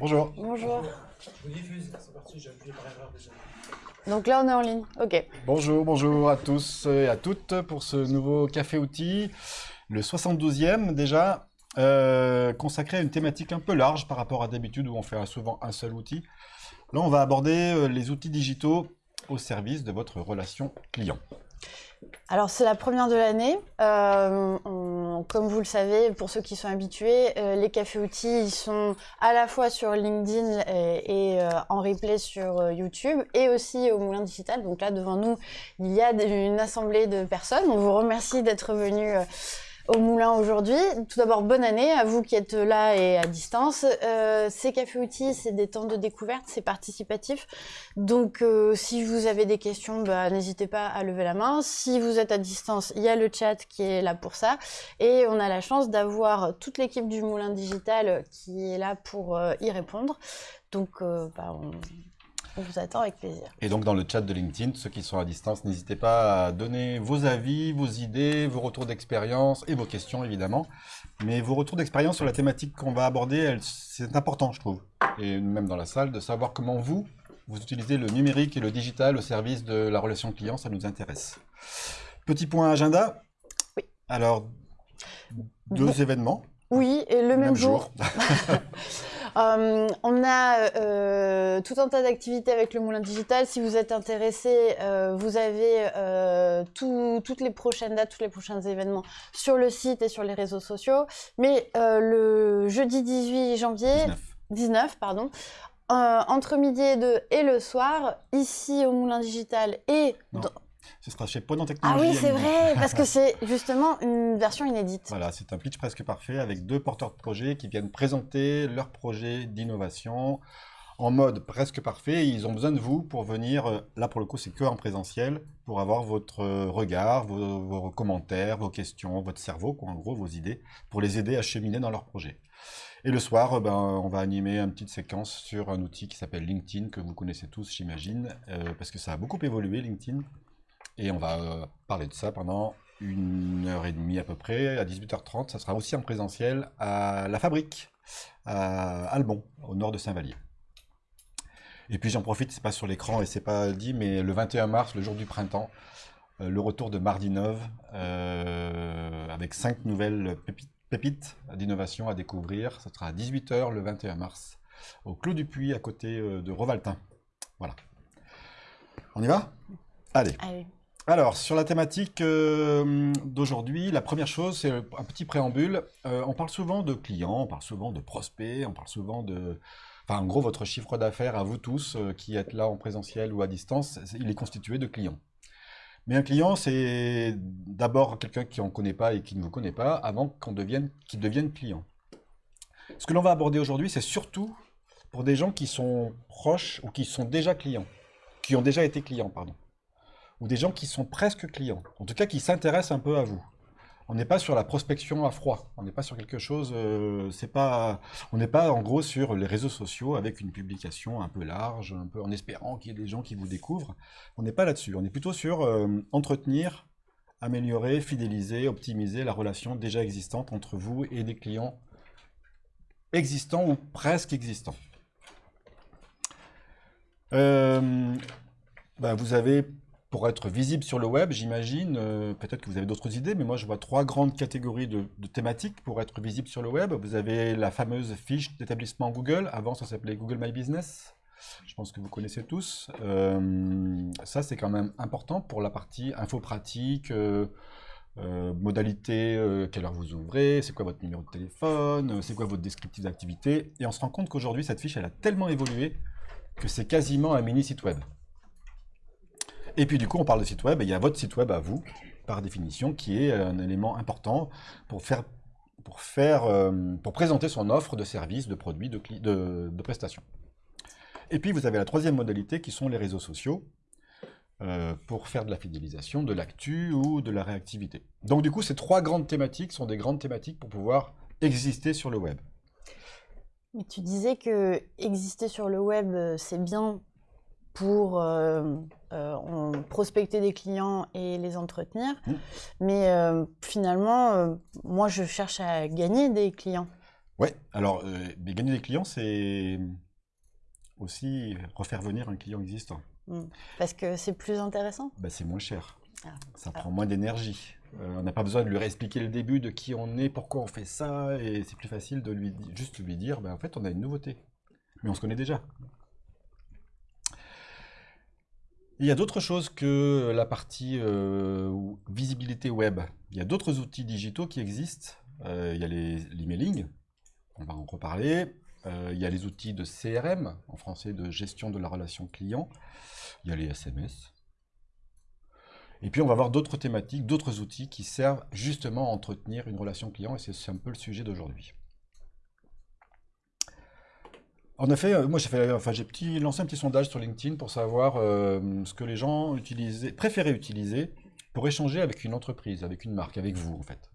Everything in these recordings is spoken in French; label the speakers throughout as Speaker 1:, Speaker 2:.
Speaker 1: Bonjour.
Speaker 2: Bonjour.
Speaker 3: Je diffuse, c'est parti, j'ai appuyé par erreur déjà.
Speaker 2: Donc là, on est en ligne. Ok.
Speaker 1: Bonjour, bonjour à tous et à toutes pour ce nouveau Café Outil, le 72e déjà, euh, consacré à une thématique un peu large par rapport à d'habitude où on fait souvent un seul outil. Là, on va aborder euh, les outils digitaux au service de votre relation client.
Speaker 2: Alors, c'est la première de l'année. Euh, on- comme vous le savez, pour ceux qui sont habitués, euh, les cafés outils, ils sont à la fois sur LinkedIn et, euh, en replay sur euh, YouTube et aussi au Moulin Digital. Donc là, devant nous, il y a une assemblée de personnes. On vous remercie d'être venus au Moulin aujourd'hui. Tout d'abord, bonne année à vous qui êtes là et à distance. Euh, ces cafés outils, c'est des temps de découverte, c'est participatif. Donc, euh, si vous avez des questions, bah, n'hésitez pas à lever la main. Si vous êtes à distance, il y a le chat qui est là pour ça. Et on a la chance d'avoir toute l'équipe du Moulin Digital qui est là pour euh, y répondre. Donc, euh, bah, on, on vous attend avec plaisir.
Speaker 1: Et donc dans le chat de LinkedIn, ceux qui sont à distance, n'hésitez pas à donner vos avis, vos idées, vos retours d'expérience et vos questions évidemment. Mais vos retours d'expérience sur la thématique qu'on va aborder, c'est important je trouve, et même dans la salle, de savoir comment vous, vous utilisez le numérique et le digital au service de la relation client, ça nous intéresse. Petit point agenda.
Speaker 2: Oui.
Speaker 1: Alors, deux
Speaker 2: Bon.
Speaker 1: événements,
Speaker 2: Oui, et le même, jour. Euh, on a euh, tout un tas d'activités avec le Moulin Digital. Si vous êtes intéressé, euh, vous avez tout- toutes les prochaines dates, tous les prochains événements sur le site et sur les réseaux sociaux. Mais le jeudi 18 janvier,
Speaker 1: 19.
Speaker 2: 19, pardon, entre midi et 2 et le soir, ici au Moulin Digital et...
Speaker 1: Non.
Speaker 2: dans-
Speaker 1: Ce sera chez Ponant
Speaker 2: Ah
Speaker 1: Technologies.
Speaker 2: oui, c'est vrai, parce que c'est justement une version inédite.
Speaker 1: Voilà, c'est un pitch presque parfait avec deux porteurs de projets qui viennent présenter leur projet d'innovation en mode presque parfait. Ils ont besoin de vous pour venir, euh, là pour le coup c'est que en présentiel, pour avoir votre euh, regard, vos, vos commentaires, vos questions, votre cerveau, quoi, en gros vos idées, pour les aider à cheminer dans leur projet. Et le soir, euh, ben, on va animer une petite séquence sur un outil qui s'appelle LinkedIn, que vous connaissez tous j'imagine, euh, parce que ça a beaucoup évolué LinkedIn. Et on va euh, parler de ça pendant une heure et demie à peu près, à 18h30. Ça sera aussi en présentiel à La Fabrique, à Albon, au nord de Saint-Vallier. Et puis j'en profite, c'est pas sur l'écran et c'est pas dit, mais le 21 mars, le jour du printemps, euh, le retour de Mardi Neuve, euh, avec cinq nouvelles pépites, d'innovation à découvrir. Ça sera à 18h le 21 mars, au Clos du Puy, à côté euh, de Rovaltin. Voilà. On y va? Allez. Alors, sur la thématique euh, d'aujourd'hui, la première chose, c'est un petit préambule. Euh, on parle souvent de clients, on parle souvent de prospects, on parle souvent de... Enfin, en gros, votre chiffre d'affaires à vous tous euh, qui êtes là en présentiel ou à distance, il est constitué de clients. Mais un client, c'est d'abord quelqu'un qui en connaît pas et qui ne vous connaît pas avant qu'on devienne, qu'il devienne client. Ce que l'on va aborder aujourd'hui, c'est surtout pour des gens qui sont proches ou qui sont déjà clients, qui ont déjà été clients, pardon ou des gens qui sont presque clients, en tout cas qui s'intéressent un peu à vous. On n'est pas sur la prospection à froid, on n'est pas sur quelque chose, euh, c'est pas, on n'est pas en gros sur les réseaux sociaux avec une publication un peu large, un peu en espérant qu'il y ait des gens qui vous découvrent. On n'est pas là-dessus, on est plutôt sur euh, entretenir, améliorer, fidéliser, optimiser la relation déjà existante entre vous et des clients existants ou presque existants. Euh, bah, vous avez pour être visible sur le web, j'imagine, euh, peut-être que vous avez d'autres idées, mais moi je vois trois grandes catégories de, thématiques pour être visible sur le web. Vous avez la fameuse fiche d'établissement Google, avant ça s'appelait Google My Business, je pense que vous connaissez tous. Euh, ça c'est quand même important pour la partie info pratique, euh, modalité, quelle heure vous ouvrez, c'est quoi votre numéro de téléphone, c'est quoi votre descriptif d'activité, et on se rend compte qu'aujourd'hui cette fiche elle a tellement évolué que c'est quasiment un mini site web. Et puis du coup, on parle de site web, et il y a votre site web à vous, par définition, qui est un élément important pour faire, pour faire, euh, pour présenter son offre de services, de produits, de, prestations. Et puis vous avez la troisième modalité, qui sont les réseaux sociaux, euh, pour faire de la fidélisation, de l'actu ou de la réactivité. Donc du coup, ces trois grandes thématiques sont des grandes thématiques pour pouvoir exister sur le web.
Speaker 2: Mais tu disais que exister sur le web, euh, c'est bien pour euh, euh, prospecter des clients et les entretenir.
Speaker 1: Mm.
Speaker 2: Mais euh, finalement, moi, je cherche à gagner des clients.
Speaker 1: Ouais, alors, mais gagner des clients, c'est aussi refaire venir un client existant.
Speaker 2: Hmm. Parce que c'est plus intéressant
Speaker 1: Bah, c'est moins cher.
Speaker 2: Ah.
Speaker 1: Ça prend moins d'énergie. On n'a pas besoin de lui réexpliquer le début de qui on est, pourquoi on fait ça, et c'est plus facile de lui juste lui dire, bah, en fait, on a une nouveauté. Mais on se connaît déjà. Il y a d'autres choses que la partie euh, visibilité web. Il y a d'autres outils digitaux qui existent. Euh, il y a l'emailing, on va en reparler. Euh, il y a les outils de CRM, en français de gestion de la relation client. Il y a les SMS. Et puis on va voir d'autres thématiques, d'autres outils qui servent justement à entretenir une relation client, et c'est un peu le sujet d'aujourd'hui. En effet, euh, moi j'ai fait, enfin j'ai lancé un petit sondage sur LinkedIn pour savoir euh, ce que les gens préféraient utiliser pour échanger avec une entreprise, avec une marque, avec vous en fait.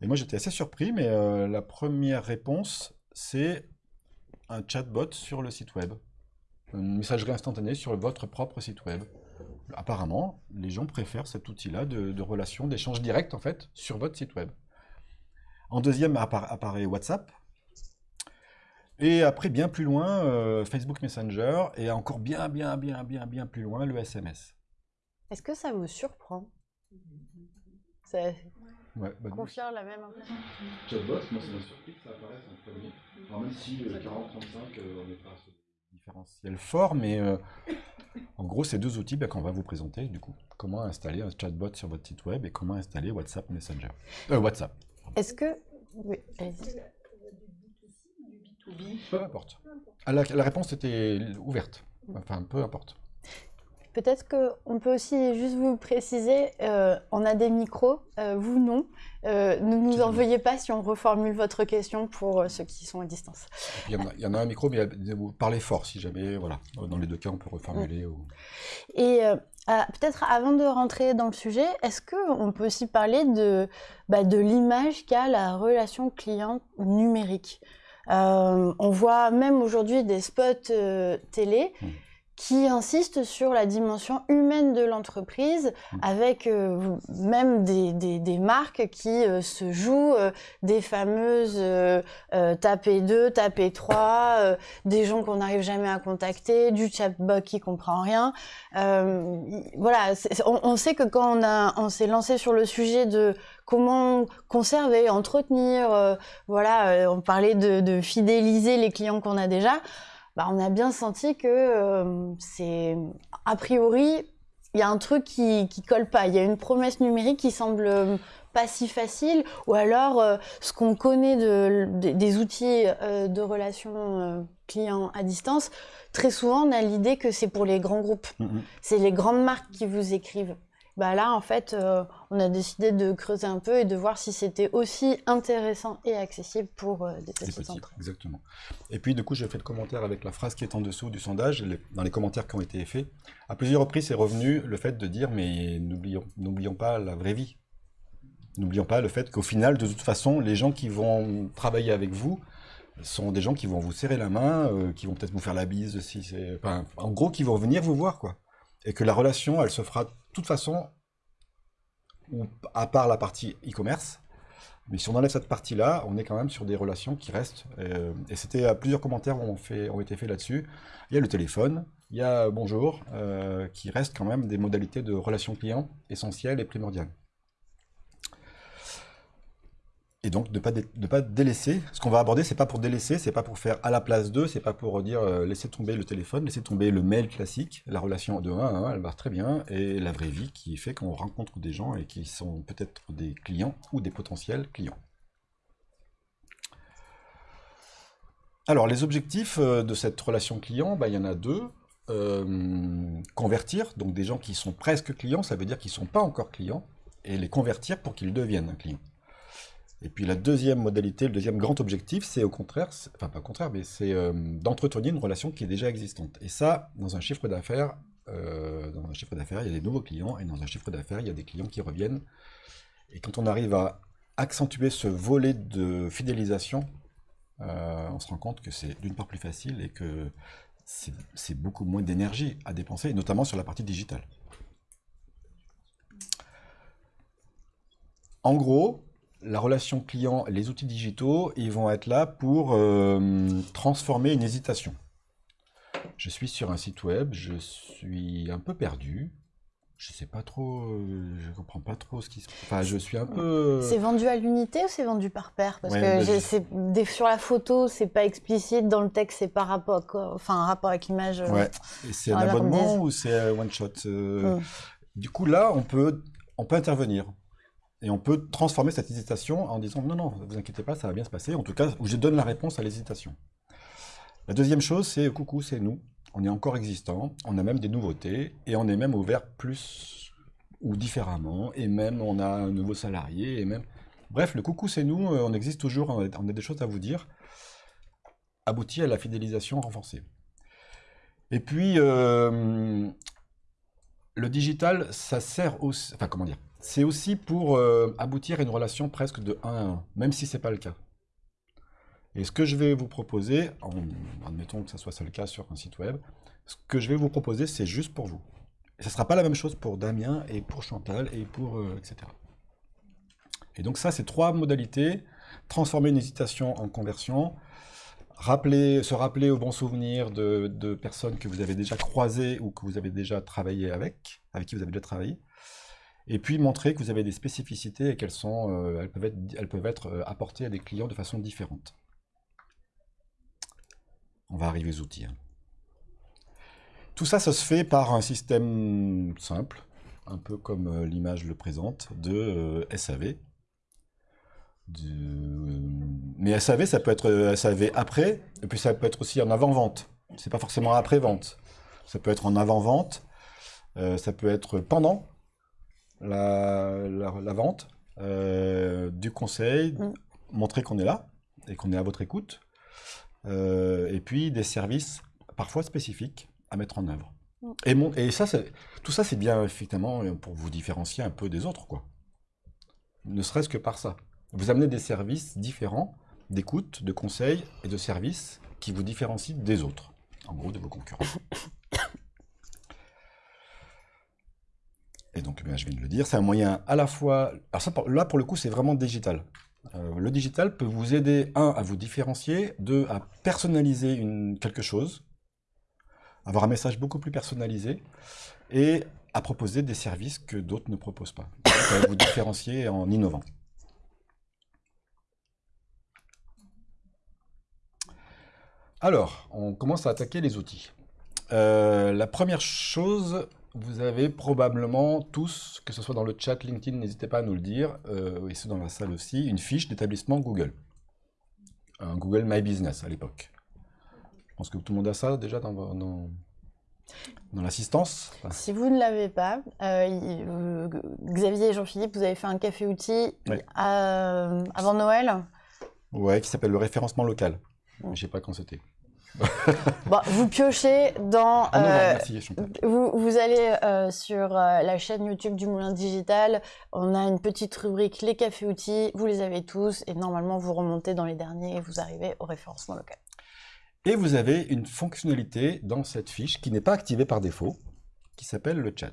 Speaker 1: Et moi j'étais assez surpris, mais euh, la première réponse c'est un chatbot sur le site web, une messagerie instantanée sur votre propre site web. Apparemment, les gens préfèrent cet outil-là de, relation, d'échange direct en fait sur votre site web. En deuxième appara- apparaît WhatsApp. Et après, bien plus loin, euh, Facebook Messenger. Et encore bien, bien, bien, bien, bien plus loin, le SMS.
Speaker 2: Est-ce que ça vous surprend? Ça
Speaker 1: Ouais, bah,
Speaker 2: confirme la même impression
Speaker 1: Chatbot, moi ça m'a surpris que ça apparaisse en premier. Alors même si euh, 40-35, euh, on n'est pas sur des différentiels forts, mais euh, en gros, ces deux outils bah, qu'on va vous présenter, du coup. Comment installer un chatbot sur votre site web et comment installer WhatsApp Messenger? Euh, WhatsApp,
Speaker 2: Est-ce que... Oui, allez-y.
Speaker 1: Peu importe. La, la réponse était ouverte. Enfin, peu importe.
Speaker 2: Peut-être qu'on peut aussi juste vous préciser, euh, on a des micros, euh, vous non. Euh, ne nous en veuillez pas si on reformule votre question pour ceux qui sont à distance.
Speaker 1: Il y, en a- il y en a un micro, mais vous parlez fort si jamais, voilà. Dans les deux cas, on peut reformuler. ou-
Speaker 2: Et ah, peut-être avant de rentrer dans le sujet, est-ce qu'on peut aussi parler de, bah, de l'image qu'a la relation client numérique? Euh, On voit même aujourd'hui des spots euh, télé
Speaker 1: Mm.
Speaker 2: qui insistent sur la dimension humaine de l'entreprise,
Speaker 1: Mm.
Speaker 2: avec euh, même des, des- des marques qui se jouent des fameuses tapez 2, tapez 3, euh, des gens qu'on n'arrive jamais à contacter, du chatbot qui comprend rien. Voilà, on, on sait que quand on, a, on s'est lancé sur le sujet de comment conserver, entretenir, euh, voilà, euh, on parlait de, de fidéliser les clients qu'on a déjà, bah, on a bien senti que euh, c'est a priori il y a un truc qui, qui colle pas. Il y a une promesse numérique qui semble pas si facile, ou alors euh, ce qu'on connaît de, de- des outils de relations clients à distance, très souvent on a l'idée que c'est pour les grands groupes,
Speaker 1: Mhm.
Speaker 2: c'est les grandes marques qui vous écrivent. Bah là, en fait, euh, on a décidé de creuser un peu et de voir si c'était aussi intéressant et accessible pour euh, des petites, entreprises.
Speaker 1: exactement. Et puis, du coup, j'ai fait le commentaire avec la phrase qui est en dessous du sondage, les- dans les commentaires qui ont été faits. À plusieurs reprises, c'est revenu le fait de dire, mais n'oublions n'oublions pas la vraie vie. N'oublions pas le fait qu'au final, de toute façon, les gens qui vont travailler avec vous sont des gens qui vont vous serrer la main, euh, qui vont peut-être vous faire la bise, si c'est, enfin, en gros, qui vont venir vous voir, quoi. Et que la relation, elle se fera de toute façon, à part la partie e-commerce, mais si on enlève cette partie-là, on est quand même sur des relations qui restent. euh, et c'était euh, plusieurs commentaires ont, ont été faits là-dessus. Il y a le téléphone, il y a bonjour, euh, qui restent quand même des modalités de relation client essentielles et primordiales. Et donc de ne pas, délaisser. Ce qu'on va aborder, c'est pas pour délaisser, c'est pas pour faire à la place d'eux, c'est pas pour dire euh, laisser tomber le téléphone, laisser tomber le mail classique. La relation de 1 à 1, elle marche très bien. Et la vraie vie qui fait qu'on rencontre des gens et qui sont peut-être des clients ou des potentiels clients. Alors, les objectifs euh, de cette relation client, bah, il y en a deux. Euh, convertir, donc des gens qui sont presque clients, ça veut dire qu'ils ne sont pas encore clients, et les convertir pour qu'ils deviennent un client. Et puis la deuxième modalité, le deuxième grand objectif, c'est au contraire, enfin pas au contraire, mais c'est euh, d'entretenir une relation qui est déjà existante. Et ça, dans un chiffre d'affaires, euh, dans un chiffre d'affaires, il y a des nouveaux clients, et dans un chiffre d'affaires, il y a des clients qui reviennent. Et quand on arrive à accentuer ce volet de fidélisation, euh, on se rend compte que c'est d'une part plus facile et que c'est beaucoup moins d'énergie à dépenser, notamment sur la partie digitale. En gros, la relation client, les outils digitaux, ils vont être là pour euh, transformer une hésitation. Je suis sur un site web, je suis un peu perdu. Je sais pas trop, euh, je comprends pas trop ce qui se... Enfin, je suis un peu...
Speaker 2: C'est vendu à l'unité ou c'est vendu par paire? Parce
Speaker 1: Ouais,
Speaker 2: que
Speaker 1: bah, je-
Speaker 2: sur la photo, c'est pas explicite, dans le texte, c'est par rapport, à quoi- enfin, un rapport avec l'image. euh,
Speaker 1: Ouais. C'est un abonnement ou c'est one shot euh,
Speaker 2: Mm.
Speaker 1: Du coup, là, on peut, on peut intervenir. Et on peut transformer cette hésitation en disant non, non, vous inquiétez pas, ça va bien se passer. En tout cas, je donne la réponse à l'hésitation. La deuxième chose, c'est coucou, c'est nous. On est encore existant, on a même des nouveautés et on est même ouvert plus ou différemment. Et même, on a un nouveau salarié. Et même... Bref, le coucou, c'est nous, euh, on existe toujours, on a, on a des choses à vous dire. Aboutit à la fidélisation renforcée. Et puis, euh, le digital, ça sert aussi, enfin comment dire, c'est aussi pour euh, aboutir à une relation presque de 1 à 1, même si c'est pas le cas. Et ce que je vais vous proposer, en, admettons que ça soit le cas sur un site web, ce que je vais vous proposer, c'est juste pour vous. Et ça ne sera pas la même chose pour Damien et pour Chantal et pour euh, etc. Et donc ça, c'est trois modalités. Transformer une hésitation en conversion, se rappeler au bon souvenir de, de personnes que vous avez déjà croisées ou que vous avez déjà travaillé avec, avec qui vous avez déjà travaillé, et puis montrer que vous avez des spécificités et qu'elles sont, euh, elles peuvent être, elles peuvent être euh, apportées à des clients de façon différente. On va arriver aux outils. hein. Tout ça, ça se fait par un système simple, un peu comme euh, l'image le présente, de SAV. Mais SAV, ça peut être SAV après, et puis ça peut être aussi en avant-vente. C'est pas forcément après-vente. Ça peut être en avant-vente, ça peut être pendant la, la- la vente, euh, du conseil,
Speaker 2: Mm.
Speaker 1: montrer qu'on est là et qu'on est à votre écoute, euh, et puis des services parfois spécifiques à mettre en œuvre.
Speaker 2: Mm.
Speaker 1: Et, mon- et ça, c'est- tout ça, c'est bien effectivement pour vous différencier un peu des autres, quoi. Ne serait-ce que par ça. Vous amenez des services différents d'écoute, de conseil et de services qui vous différencient des autres, en gros de vos concurrents. Et donc, ben, je viens de le dire, c'est un moyen à la fois... Alors ça, là, pour le coup, c'est vraiment digital. Euh, le digital peut vous aider, un, à vous différencier, deux, à personnaliser quelque chose, avoir un message beaucoup plus personnalisé, et à proposer des services que d'autres ne proposent pas. Vous différencier en innovant. Alors, on commence à attaquer les outils. Euh, la première chose, vous avez probablement tous, que ce soit dans le chat LinkedIn, n'hésitez pas à nous le dire, euh, et ceux dans la salle aussi, une fiche d'établissement Google. Un Google My Business à l'époque. Je pense que tout le monde a ça déjà dans, vo- dans, dans l'assistance. Enfin,
Speaker 2: Si vous ne l'avez pas, euh, euh, Xavier et Jean-Philippe, vous avez fait un café outil
Speaker 1: Ouais.
Speaker 2: à- avant Noël?
Speaker 1: ouais, qui s'appelle le référencement local. Je sais pas quand c'était.
Speaker 2: Bon, vous piochez dans.
Speaker 1: Ah non, non,
Speaker 2: euh,
Speaker 1: merci.
Speaker 2: Vous, vous allez euh, sur euh, la chaîne YouTube du Moulin Digital, on a une petite rubrique les cafés outils, vous les avez tous et normalement vous remontez dans les derniers et vous arrivez au référencement local.
Speaker 1: Et vous avez une fonctionnalité dans cette fiche qui n'est pas activée par défaut, qui s'appelle le chat.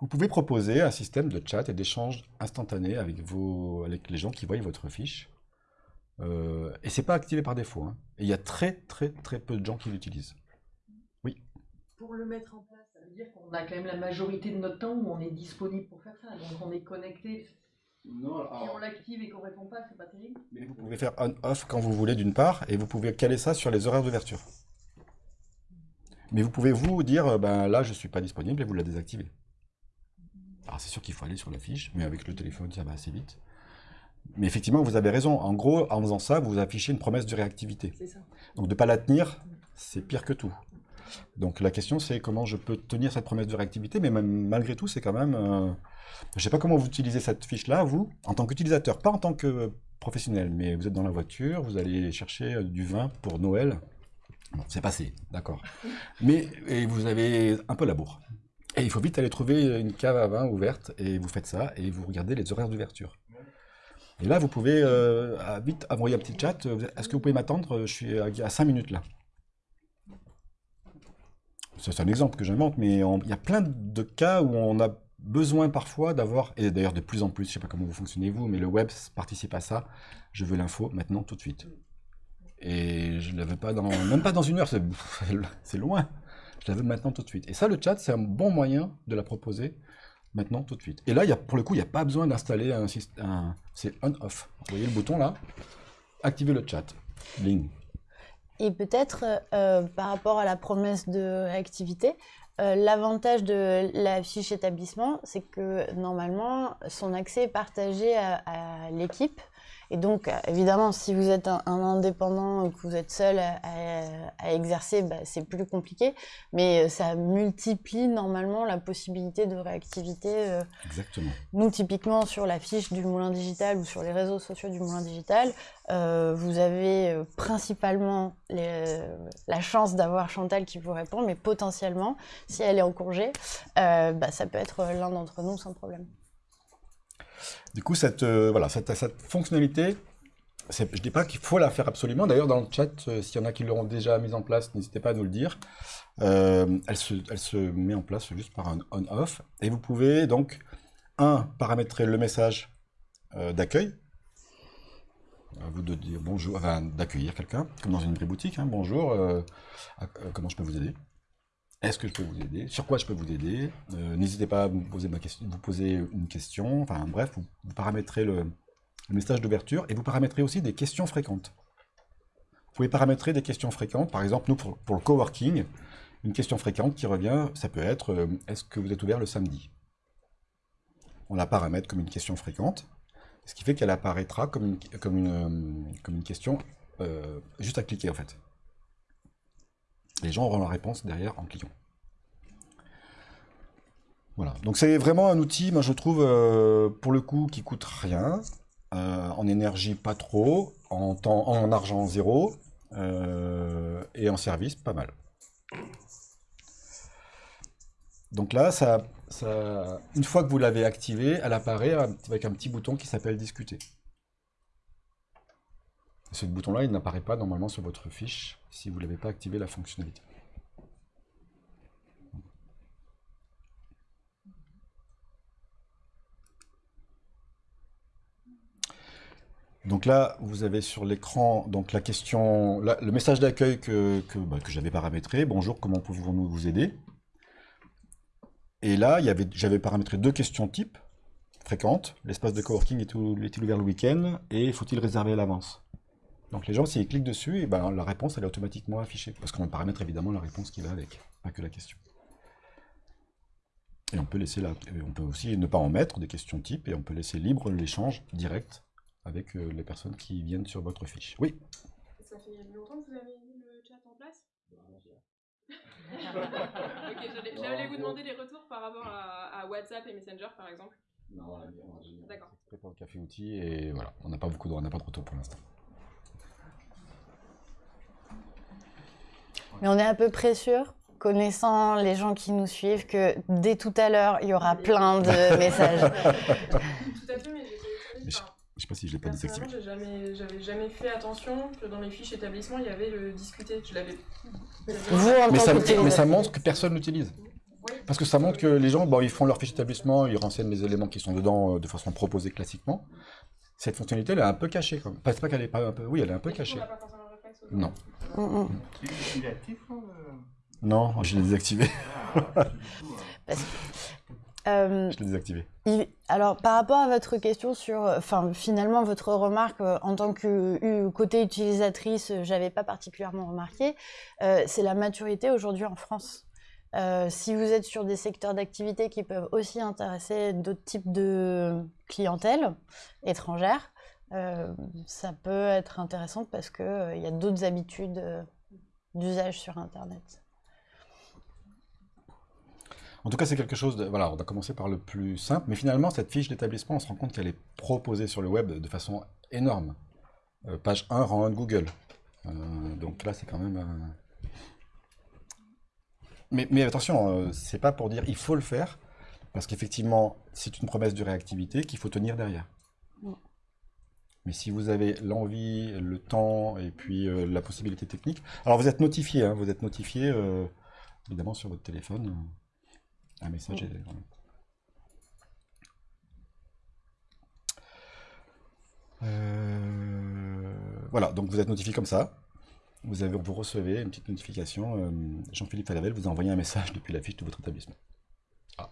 Speaker 1: Vous pouvez proposer un système de chat et d'échange instantané avec, vos, avec les gens qui voient votre fiche. Euh, et c'est pas activé par défaut. hein. Et il y a très très très peu de gens qui l'utilisent.
Speaker 4: Pour le mettre en place, ça veut dire qu'on a quand même la majorité de notre temps où on est disponible pour faire ça. Donc on est connecté.
Speaker 1: Non,
Speaker 4: Si on l'active et qu'on répond pas, c'est pas terrible.
Speaker 1: Mais vous pouvez faire on-off quand vous voulez d'une part, et vous pouvez caler ça sur les horaires d'ouverture. Mais vous pouvez vous dire, euh, ben là je suis pas disponible et vous la désactivez. Alors c'est sûr qu'il faut aller sur la fiche, mais avec le téléphone ça va assez vite. Mais effectivement vous avez raison, en gros en faisant ça vous affichez une promesse de réactivité.
Speaker 4: Ça.
Speaker 1: Donc de ne pas la tenir, c'est pire que tout. Donc la question c'est comment je peux tenir cette promesse de réactivité, mais même, malgré tout c'est quand même... euh, Je ne sais pas comment vous utilisez cette fiche-là, vous, en tant qu'utilisateur, pas en tant que professionnel, mais vous êtes dans la voiture, vous allez chercher euh, du vin pour Noël. Bon, c'est passé, d'accord. Mais et vous avez un peu la bourre. Et il faut vite aller trouver une cave à vin ouverte, et vous faites ça, et vous regardez les horaires d'ouverture. Et là, vous pouvez euh, vite envoyer un petit chat. euh, Est-ce que vous pouvez m'attendre? Je suis à, à 5 minutes là. C'est un exemple que j'invente, mais il y a plein de cas où on a besoin parfois d'avoir, et d'ailleurs de plus en plus, je ne sais pas comment vous fonctionnez vous, mais le web participe à ça, je veux l'info maintenant tout de suite. Et je ne la veux pas dans, même pas dans une heure, c'est loin. Je la veux maintenant tout de suite. Et ça, le chat, c'est un bon moyen de la proposer maintenant tout de suite. Et là, pour le coup, il n'y a pas besoin d'installer un système, c'est on-off. Vous voyez le bouton là? Activer le chat. Bling.
Speaker 2: Et peut-être, euh, par rapport à la promesse de réactivité, euh, l'avantage de la fiche établissement, c'est que normalement, son accès est partagé à l'équipe. Et donc, évidemment, si vous êtes un, un indépendant ou que vous êtes seul à, à- à exercer, bah, c'est plus compliqué. Mais euh, ça multiplie normalement la possibilité de réactivité. euh,
Speaker 1: Exactement.
Speaker 2: nous, typiquement, sur la fiche du Moulin Digital ou sur les réseaux sociaux du Moulin Digital, euh, vous avez principalement les- la chance d'avoir Chantal qui vous répond, mais potentiellement, si elle est en congé, euh, bah, ça peut être l'un d'entre nous sans problème.
Speaker 1: Du coup, cette, euh, fonctionnalité, je ne dis pas qu'il faut la faire absolument. D'ailleurs, dans le chat, euh, s'il y en a qui l'auront déjà mise en place, n'hésitez pas à nous le dire. Euh, elle, se, met en place juste par un on-off. Et vous pouvez donc, un, paramétrer le message d'accueil. Vous de dire bonjour, enfin, d'accueillir quelqu'un, comme dans une vraie boutique. hein. bonjour, comment je peux vous aider? Est-ce que je peux vous aider? Sur quoi je peux vous aider? Euh, N'hésitez pas à vous poser une question. Enfin, bref, vous, paramétrez le, message d'ouverture et vous paramétrez aussi des questions fréquentes. Vous pouvez paramétrer des questions fréquentes. Par exemple, nous, pour, le coworking, une question fréquente qui revient, ça peut être euh, Est-ce que vous êtes ouvert le samedi? On la paramètre comme une question fréquente, ce qui fait qu'elle apparaîtra comme une, euh, question juste à cliquer en fait. Les gens auront la réponse derrière en cliquant. Voilà, donc c'est vraiment un outil, moi je trouve, euh, pour le coup, qui coûte rien, euh, en énergie pas trop, en temps, en argent zéro, euh, et en service pas mal. Donc là, ça, ça, une fois que vous l'avez activé, elle apparaît avec un petit bouton qui s'appelle discuter. Ce bouton-là, il n'apparaît pas normalement sur votre fiche si vous n'avez pas activé la fonctionnalité. Donc là, vous avez sur l'écran donc la question, le message d'accueil que, que, bah, j'avais paramétré. Bonjour, comment pouvons-nous vous aider? Et là, j'avais paramétré deux questions types fréquentes. L'espace de coworking est-il ouvert le week-end? Et faut-il réserver à l'avance? Donc les gens, s'ils cliquent dessus, et ben, la réponse elle est automatiquement affichée. Parce qu'on paramètre évidemment la réponse qui va avec, pas que la question. Et on peut, laisser la, et on peut aussi ne pas en mettre des questions types et on peut laisser libre l'échange direct avec euh, les personnes qui viennent sur votre fiche. Oui,
Speaker 5: Ça fait longtemps que vous avez mis le chat en place? Ok, j'allais vous demander les retours par rapport à, à WhatsApp et Messenger par exemple. D'accord.
Speaker 1: exprès pour le café outil et voilà, on n'a pas beaucoup de, on n'a pas de retour pour l'instant.
Speaker 2: Mais on est à peu près sûr, connaissant les gens qui nous suivent, que dès tout à l'heure, il y aura plein de messages.
Speaker 5: Tout à fait, mais.
Speaker 1: Mais je- Je sais pas si je l'ai pas désactivé.
Speaker 5: j'ai jamais, j'avais jamais fait attention que dans mes fiches établissement, il y avait le discuter. Je l'avais.
Speaker 2: Vous, en
Speaker 1: Mais ça, mais ça montre que personne l'utilise. Parce que ça montre que les gens, bon, ils font leur fiche d'établissement, ils renseignent les éléments qui sont dedans euh, de façon proposée classiquement. Cette fonctionnalité, elle est un peu cachée. Quand même. Enfin, c'est pas qu'elle est pas un peu... Oui, elle est un peu
Speaker 5: Et du coup,
Speaker 1: cachée. Non.
Speaker 2: Mm, mm.
Speaker 6: Il est actif, là, le-
Speaker 1: Non, je l'ai désactivé.
Speaker 6: Euh,
Speaker 1: Je l'ai désactivé.
Speaker 2: Il- Alors, par rapport à votre question sur, enfin, finalement, votre remarque euh, en tant que euh, côté utilisatrice, euh, j'avais pas particulièrement remarqué, c'est la maturité aujourd'hui en France. Si vous êtes sur des secteurs d'activité qui peuvent aussi intéresser d'autres types de clientèle étrangère, euh, ça peut être intéressant parce que euh, y a d'autres habitudes euh, d'usage sur Internet.
Speaker 1: En tout cas, c'est quelque chose de... Voilà, on a commencé par le plus simple, mais finalement, cette fiche d'établissement, on se rend compte qu'elle est proposée sur le web de façon énorme. Euh, page 1, rang 1 de Google. Donc là, c'est quand même... Mais, mais attention, c'est pas pour dire il faut le faire, parce qu'effectivement, c'est une promesse de réactivité qu'il faut tenir derrière. Mais si vous avez l'envie, le temps et puis euh, la possibilité technique... Alors vous êtes notifié, hein, vous êtes notifié euh, évidemment sur votre téléphone. Euh, un message oh. est... Voilà, donc vous êtes notifié comme ça. Vous, avez, vous recevez une petite notification. Jean-Philippe Falabelle vous a envoyé un message depuis la fiche de votre établissement. Ah,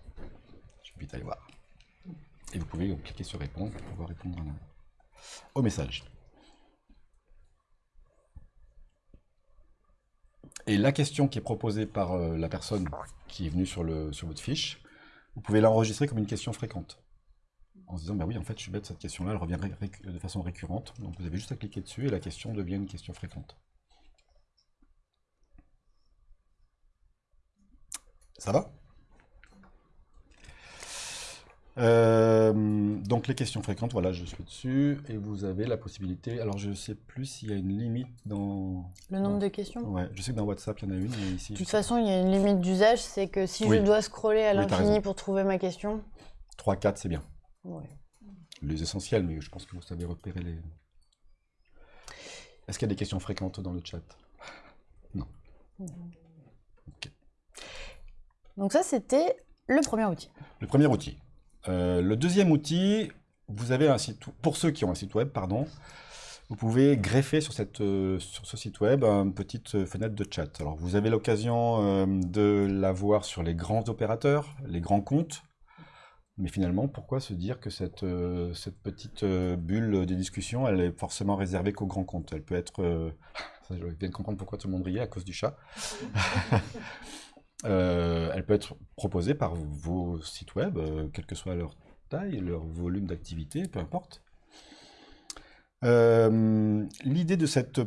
Speaker 1: je vais vite aller voir. Et vous pouvez cliquer sur répondre pour pouvoir répondre à la au message. Et la question qui est proposée par euh, la personne qui est venue sur, le, sur votre fiche, vous pouvez l'enregistrer comme une question fréquente. En se disant, bah oui, en fait, je suis bête, cette question-là, elle revient de façon récurrente. Donc vous avez juste à cliquer dessus et la question devient une question fréquente. Ça va? Euh, donc les questions fréquentes, voilà, je suis dessus et vous avez la possibilité. Alors je sais plus s'il y a une limite dans.
Speaker 2: Le nombre de questions
Speaker 1: Ouais, je sais que dans WhatsApp il y en a une, mais ici.
Speaker 2: De toute façon, il y a une limite d'usage, c'est que si
Speaker 1: Oui.
Speaker 2: je dois scroller à l'infini pour trouver ma question,
Speaker 1: 3, 4, c'est bien.
Speaker 2: ouais.
Speaker 1: Les essentiels, mais je pense que vous savez repérer les. Est-ce qu'il y a des questions fréquentes dans le chat? Non.
Speaker 2: Donc ça, c'était le premier outil.
Speaker 1: Le premier outil. Euh, le deuxième outil, vous avez un site, pour ceux qui ont un site web, pardon, vous pouvez greffer sur, cette, euh, sur ce site web une petite euh, fenêtre de chat. Alors vous avez l'occasion de la voir sur les grands opérateurs, les grands comptes, mais finalement, pourquoi se dire que cette, cette petite bulle de discussion, elle est forcément réservée qu'aux grands comptes? Elle peut être... je viens de comprendre pourquoi tout le monde riait à cause du chat. Euh, elle peut être proposée par vos sites web, euh, quelle que soit leur taille, leur volume d'activité, peu importe. Euh, L'idée de cette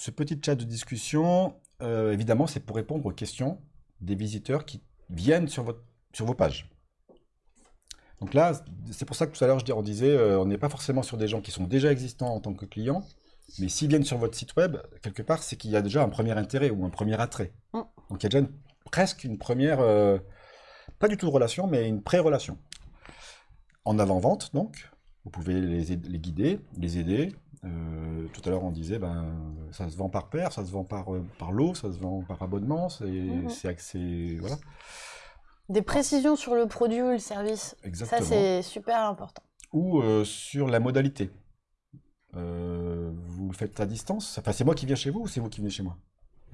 Speaker 1: ce petit chat de discussion, euh, évidemment, c'est pour répondre aux questions des visiteurs qui viennent sur, votre, sur vos pages. Donc là, c'est pour ça que tout à l'heure, on disait, on n'est pas forcément sur des gens qui sont déjà existants en tant que clients, mais s'ils viennent sur votre site web, quelque part, c'est qu'il y a déjà un premier intérêt ou un premier attrait.
Speaker 2: Mm.
Speaker 1: Donc il y a déjà une- presque une première, euh, pas du tout relation, mais une pré-relation. En avant-vente, donc, vous pouvez les, les guider, les aider. Euh, tout à l'heure, on disait, ben, ça se vend par paire, ça se vend par, euh, par lot, ça se vend par abonnement, c'est c'est accès, voilà,
Speaker 2: Des précisions sur le produit ou le service.
Speaker 1: exactement.
Speaker 2: Ça, c'est super important.
Speaker 1: ou euh, sur la modalité. Euh, vous le faites à distance? Enfin, c'est moi qui viens chez vous ou c'est vous qui venez chez moi?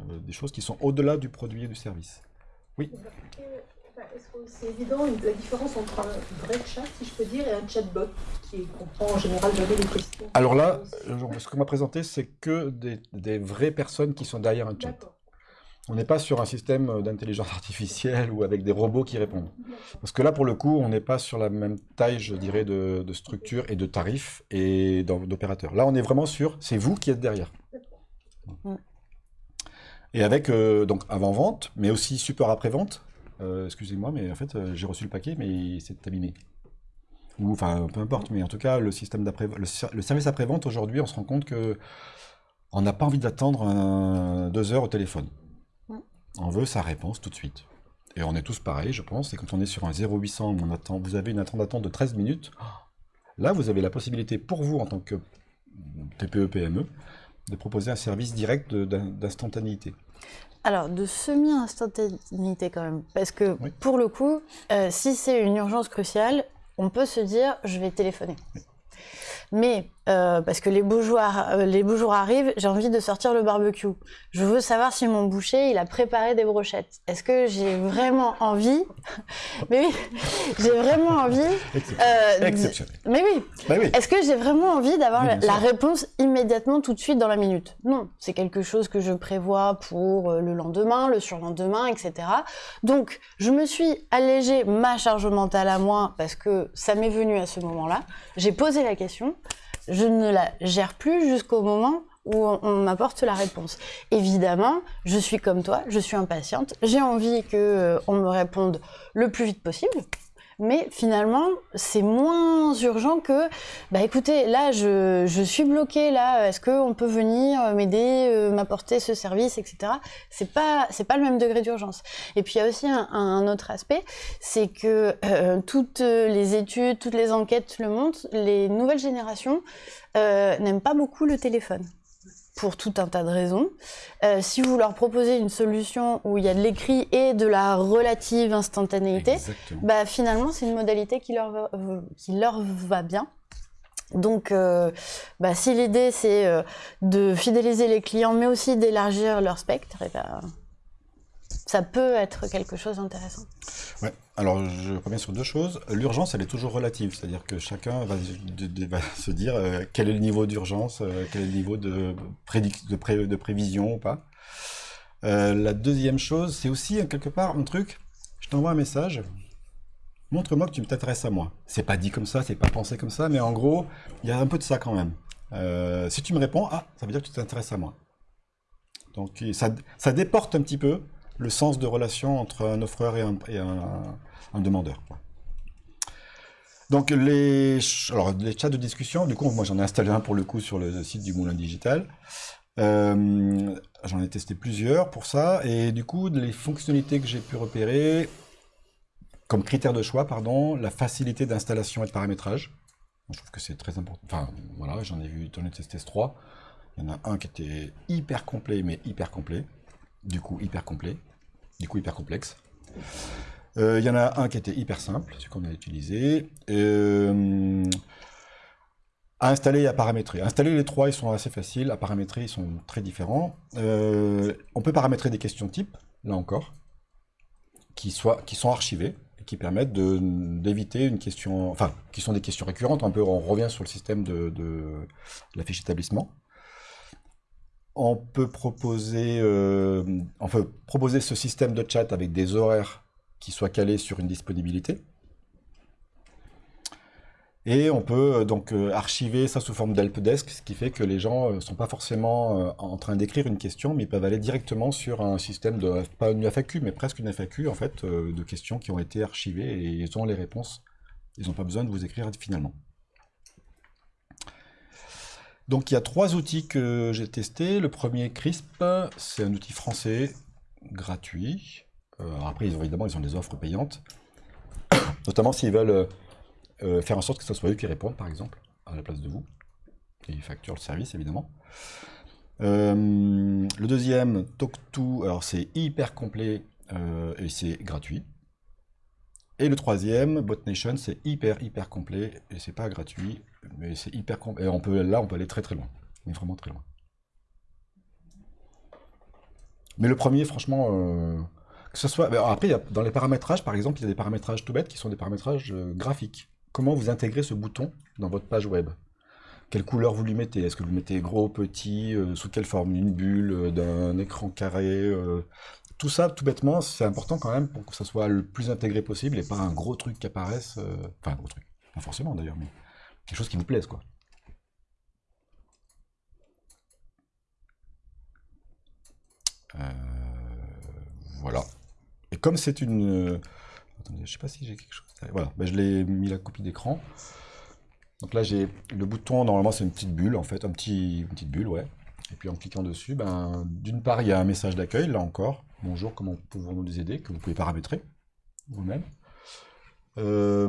Speaker 1: Des choses qui sont au-delà du produit et du service.
Speaker 4: Est-ce que c'est évident la différence entre un vrai chat, si je peux dire, et un chatbot qui comprend en général donner les questions?
Speaker 1: Alors là, euh, ce qu'on m'a présenté, c'est que des, des vraies personnes qui sont derrière un chat. On n'est pas sur un système euh, d'intelligence artificielle ou avec des robots qui répondent. Parce que là, pour le coup, on n'est pas sur la même taille, je dirais, de, de structure et de tarifs et d'opérateurs. Là, on est vraiment sur, c'est vous qui êtes derrière. Et avec, euh, donc, avant-vente, mais aussi support après-vente. Euh, Excusez-moi, mais en fait, euh, j'ai reçu le paquet, mais c'est abîmé. Ou, enfin, peu importe, mais en tout cas, le système le, ser- le service après-vente, aujourd'hui, on se rend compte que on n'a pas envie d'attendre deux heures au téléphone. On veut sa réponse tout de suite. Et on est tous pareils, je pense. Et quand on est sur un 0800 où on attend, vous avez une attente d'attente de 13 minutes, là, vous avez la possibilité pour vous, en tant que TPE-PME, de proposer un service direct d'instantanéité.
Speaker 2: Alors, de semi-instantanéité quand même. Parce que
Speaker 1: Oui.
Speaker 2: pour le coup, euh, si c'est une urgence cruciale, on peut se dire je vais téléphoner. Mais euh, parce que les beaux jours, euh, les beaux jours arrivent, j'ai envie de sortir le barbecue. Je veux savoir si mon boucher il a préparé des brochettes. Est-ce que j'ai vraiment envie Mais oui, j'ai vraiment envie. euh,
Speaker 1: Exceptionnel.
Speaker 2: Mais oui,
Speaker 1: Bah oui.
Speaker 2: est-ce que j'ai vraiment envie d'avoir
Speaker 1: Oui,
Speaker 2: la, réponse immédiatement, tout de suite, dans la minute? Non, c'est quelque chose que je prévois pour le lendemain, le surlendemain, etc. Donc, je me suis allégé ma charge mentale à moi parce que ça m'est venu à ce moment-là. J'ai posé la question, je ne la gère plus jusqu'au moment où on, m'apporte la réponse. Évidemment, je suis comme toi, je suis impatiente, j'ai envie que euh, me réponde le plus vite possible. Mais finalement, c'est moins urgent que, bah écoutez, là, je, je suis bloquée, là, est-ce qu'on peut venir euh, m'aider, euh, m'apporter ce service, etc. C'est pas, c'est pas le même degré d'urgence. Et puis il y a aussi un, autre aspect, c'est que euh, toutes les études, toutes les enquêtes le montrent, les nouvelles générations n'aiment pas beaucoup le téléphone pour tout un tas de raisons. Euh, si vous leur proposez une solution où il y a de l'écrit et de la relative instantanéité,
Speaker 1: Exactement.
Speaker 2: bah, finalement, c'est une modalité qui leur va, euh, qui leur va bien. Donc, euh, bah, si l'idée c'est de fidéliser les clients, mais aussi d'élargir leur spectre, eh ben, ça peut être quelque chose d'intéressant.
Speaker 1: Ouais. Alors, je reviens sur deux choses. L'urgence, elle est toujours relative, c'est-à-dire que chacun va, se dire euh, quel est le niveau d'urgence, quel est le niveau de, prévision ou pas. la deuxième chose, c'est aussi quelque part un truc. Je t'envoie un message, montre-moi que tu t'intéresses à moi. C'est pas dit comme ça, c'est pas pensé comme ça, mais en gros, il y a un peu de ça quand même. Euh, si tu me réponds, ah, ça veut dire que tu t'intéresses à moi. Donc ça, déporte un petit peu le sens de relation entre un offreur et un, demandeur. Donc les, alors, les chats de discussion, du coup, moi j'en ai installé un pour le coup sur le site du Moulin Digital. Euh, j'en ai testé plusieurs pour ça, et du coup, les fonctionnalités que j'ai pu repérer, comme critère de choix, pardon, la facilité d'installation et de paramétrage. Je trouve que c'est très important. Enfin, voilà, j'en ai vu, j'en ai testé 3. Il y en a un qui était hyper complet, mais hyper complet. Du coup, hyper complet. Du coup, hyper complexe. Euh, il y en a un qui était hyper simple, celui qu'on a utilisé. Euh, à installer et à paramétrer. installer les trois, ils sont assez faciles. À paramétrer, ils sont très différents. Euh, on peut paramétrer des questions types, là encore, qui, sont archivées qui permettent d'éviter une question, enfin, qui sont des questions récurrentes. Un peu, on revient sur le système de, la fiche établissement. On peut proposer, euh, on peut proposer ce système de chat avec des horaires qui soient calés sur une disponibilité. Et on peut euh, donc euh, archiver ça sous forme d'helpdesk, ce qui fait que les gens ne sont pas forcément en train d'écrire une question, mais ils peuvent aller directement sur un système de, pas une FAQ, mais presque une FAQ en fait, de questions qui ont été archivées et ils ont les réponses. Ils n'ont pas besoin de vous écrire finalement. Donc il y a trois outils que j'ai testés. Le premier, CRISP, c'est un outil français gratuit. après, évidemment, ils ont des offres payantes, notamment s'ils veulent euh, faire en sorte que ce soit eux qui répondent, par exemple, à la place de vous. Et ils facturent le service, évidemment. Euh, le deuxième, Talk2, alors c'est hyper complet euh, et c'est gratuit. Et le troisième, BotNation, c'est hyper hyper complet et c'est pas gratuit, mais c'est hyper complet. Et on peut, là, on peut aller très très loin, mais vraiment très loin. Mais le premier, franchement, que ce soit. Après, dans les paramétrages, par exemple, il y a des paramétrages tout bêtes qui sont des paramétrages graphiques comment vous intégrez ce bouton dans votre page web? Quelle couleur vous lui mettez? Est-ce que vous mettez gros, petit, euh, sous quelle forme? Une bulle, euh, d'un écran carré euh, Tout ça, tout bêtement, c'est important quand même pour que ça soit le plus intégré possible et pas un gros truc qui apparaisse. Enfin, un gros truc. Pas forcément d'ailleurs, mais quelque chose qui vous plaise, quoi. voilà. Et comme c'est une... Attendez, je sais pas si j'ai quelque chose... Voilà, ben, je l'ai mis la copie d'écran. Donc là, j'ai le bouton, normalement, c'est une petite bulle, en fait, un petit, une petite bulle, ouais. Et puis en cliquant dessus, ben, d'une part, il y a un message d'accueil, là encore. Bonjour, comment pouvons-nous nous aider Que vous pouvez paramétrer vous-même. Euh,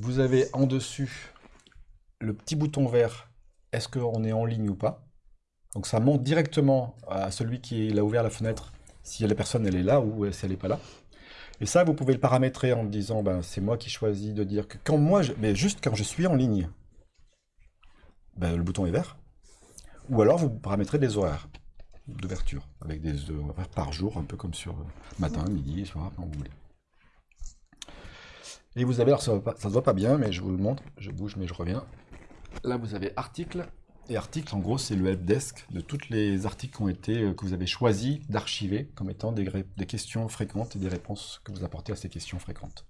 Speaker 1: vous avez en dessus le petit bouton vert, est-ce qu'on est en ligne ou pas? Donc ça montre directement à celui qui a ouvert la fenêtre si la personne elle est là ou si elle n'est pas là. Et ça, vous pouvez le paramétrer en disant, ben, c'est moi qui choisis de dire que quand moi, mais juste quand je suis en ligne, ben, le bouton est vert. Ou alors, vous paramétrez des horaires d'ouverture, avec des horaires par jour, un peu comme sur euh, matin, midi, soir, quand vous voulez. Et vous avez, alors ça ne se voit pas bien, mais je vous le montre, je bouge, mais je reviens. Là, vous avez article, et article, en gros, c'est le helpdesk de tous les articles qui ont été, euh, que vous avez choisi d'archiver comme étant des, questions fréquentes et des réponses que vous apportez à ces questions fréquentes.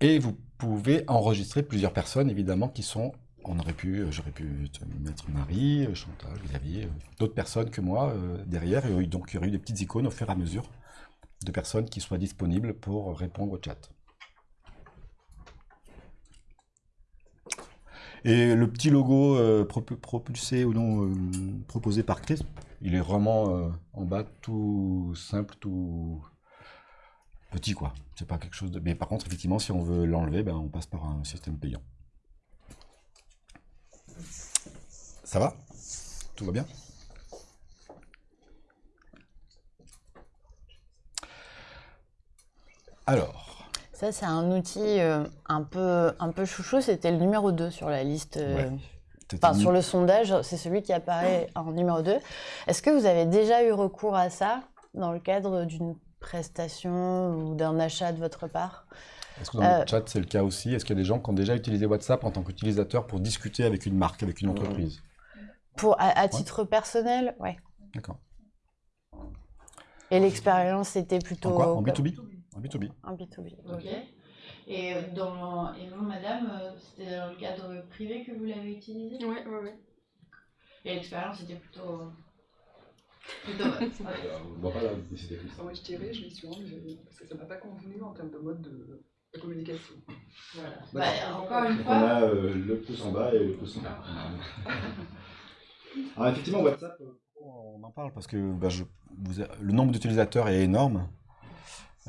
Speaker 1: Et vous pouvez enregistrer plusieurs personnes, évidemment, qui sont... On aurait pu, euh, j'aurais pu mettre Marie, euh, Chantal, Xavier, d'autres personnes que moi derrière, et donc il y aurait eu des petites icônes au fur et à mesure de personnes qui soient disponibles pour répondre au chat. Et le petit logo euh, propulsé ou non euh, proposé par Chris, il est vraiment euh, en bas tout simple, tout petit quoi. C'est pas quelque chose de. Mais par contre, effectivement, si on veut l'enlever, ben, on passe par un système payant. Ça va? Tout va bien? Alors.
Speaker 2: Ça, c'est un outil euh, un, peu, un peu chouchou. C'était le numéro 2 sur la liste. euh,
Speaker 1: Ouais.
Speaker 2: Enfin, sur le sondage, c'est celui qui apparaît en numéro 2. Est-ce que vous avez déjà eu recours à ça dans le cadre d'une prestation ou d'un achat de votre part?
Speaker 1: Est-ce que dans
Speaker 2: Euh,
Speaker 1: le chat, c'est le cas aussi? Est-ce qu'il y a des gens qui ont déjà utilisé WhatsApp en tant qu'utilisateur pour discuter avec une marque, avec une entreprise?
Speaker 2: Pour, à, à titre personnel, ouais.
Speaker 1: D'accord.
Speaker 2: Et l'expérience était plutôt...
Speaker 1: En quoi? En
Speaker 2: comme-
Speaker 1: B2B En B2B.
Speaker 2: En B2B, ok. Et, euh, dans, et vous, madame, euh, c'était dans le cadre privé que vous l'avez utilisé?
Speaker 5: Ouais, ouais, ouais.
Speaker 2: Et l'expérience était plutôt... plutôt bonne.
Speaker 1: On voit pas la publicité plus.
Speaker 7: Ah, Moi, je dirais, je l'ai su rendre, mais parce que ça m'a pas convenu en termes de mode de, de communication.
Speaker 2: Voilà. Bah, encore une fois...
Speaker 1: on a euh, le pouce en bas et le pouce en bas. Alors effectivement, WhatsApp, euh, on en parle parce que bah, le nombre d'utilisateurs est énorme.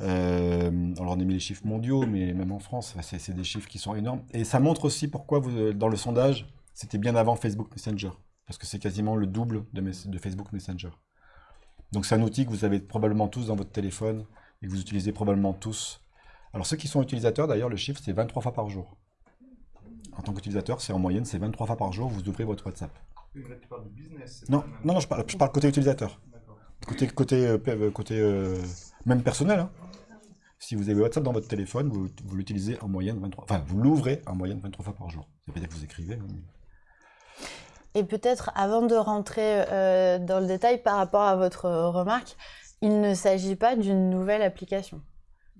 Speaker 1: Euh, alors on a mis les chiffres mondiaux, mais même en France, c'est des chiffres qui sont énormes. Et ça montre aussi pourquoi euh, dans le sondage, c'était bien avant Facebook Messenger. Parce que c'est quasiment le double de Facebook Messenger. Donc c'est un outil que vous avez probablement tous dans votre téléphone et que vous utilisez probablement tous. Alors ceux qui sont utilisateurs, d'ailleurs, le chiffre, c'est 23 fois par jour. En tant qu'utilisateur, c'est en moyenne, c'est 23 fois par jour, vous ouvrez votre WhatsApp.
Speaker 6: Tu parles de business.
Speaker 1: Non, non, non, je parle, je parle côté utilisateur. Côté, côté, euh, côté euh, même personnel. hein. Si vous avez WhatsApp dans votre téléphone, vous, vous l'utilisez en moyenne 23... Enfin, vous l'ouvrez en moyenne 23 fois par jour. Ça veut dire que vous écrivez. mais-
Speaker 2: Et peut-être, avant de rentrer euh, dans le détail par rapport à votre remarque, il ne s'agit pas d'une nouvelle application.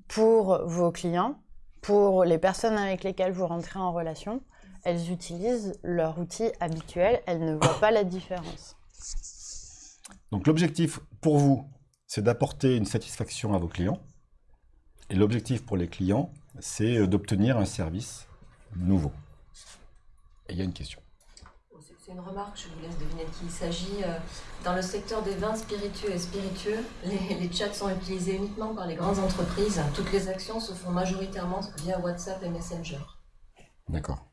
Speaker 2: Pour vos clients, pour les personnes avec lesquelles vous rentrez en relation, elles utilisent leur outil habituel, elles ne voient pas la différence.
Speaker 1: Donc l'objectif pour vous, c'est d'apporter une satisfaction à vos clients. Et l'objectif pour les clients, c'est euh, d'obtenir un service nouveau. Et il y a une question.
Speaker 8: C'est une remarque, je vous laisse deviner de qui il s'agit. Euh, Dans le secteur des vins spiritueux et spiritueux, les, les chats sont utilisés uniquement par les grandes entreprises. Toutes les actions se font majoritairement via WhatsApp et Messenger.
Speaker 1: D'accord.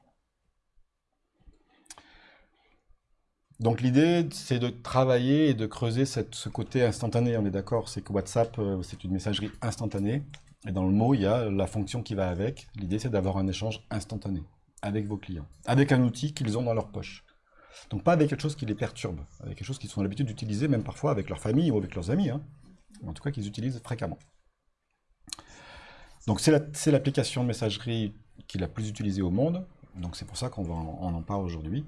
Speaker 1: Donc l'idée, c'est de travailler et de creuser cette- ce côté instantané, on est d'accord? C'est que WhatsApp, euh, c'est une messagerie instantanée. Et dans le mot, il y a la fonction qui va avec. L'idée, c'est d'avoir un échange instantané avec vos clients, avec un outil qu'ils ont dans leur poche. Donc pas avec quelque chose qui les perturbe, avec quelque chose qu'ils ont l'habitude d'utiliser, même parfois avec leur famille ou avec leurs amis, hein. en tout cas qu'ils utilisent fréquemment. Donc c'est la- c'est l'application de messagerie qui est la plus utilisée au monde, donc c'est pour ça qu'on en, en parle aujourd'hui,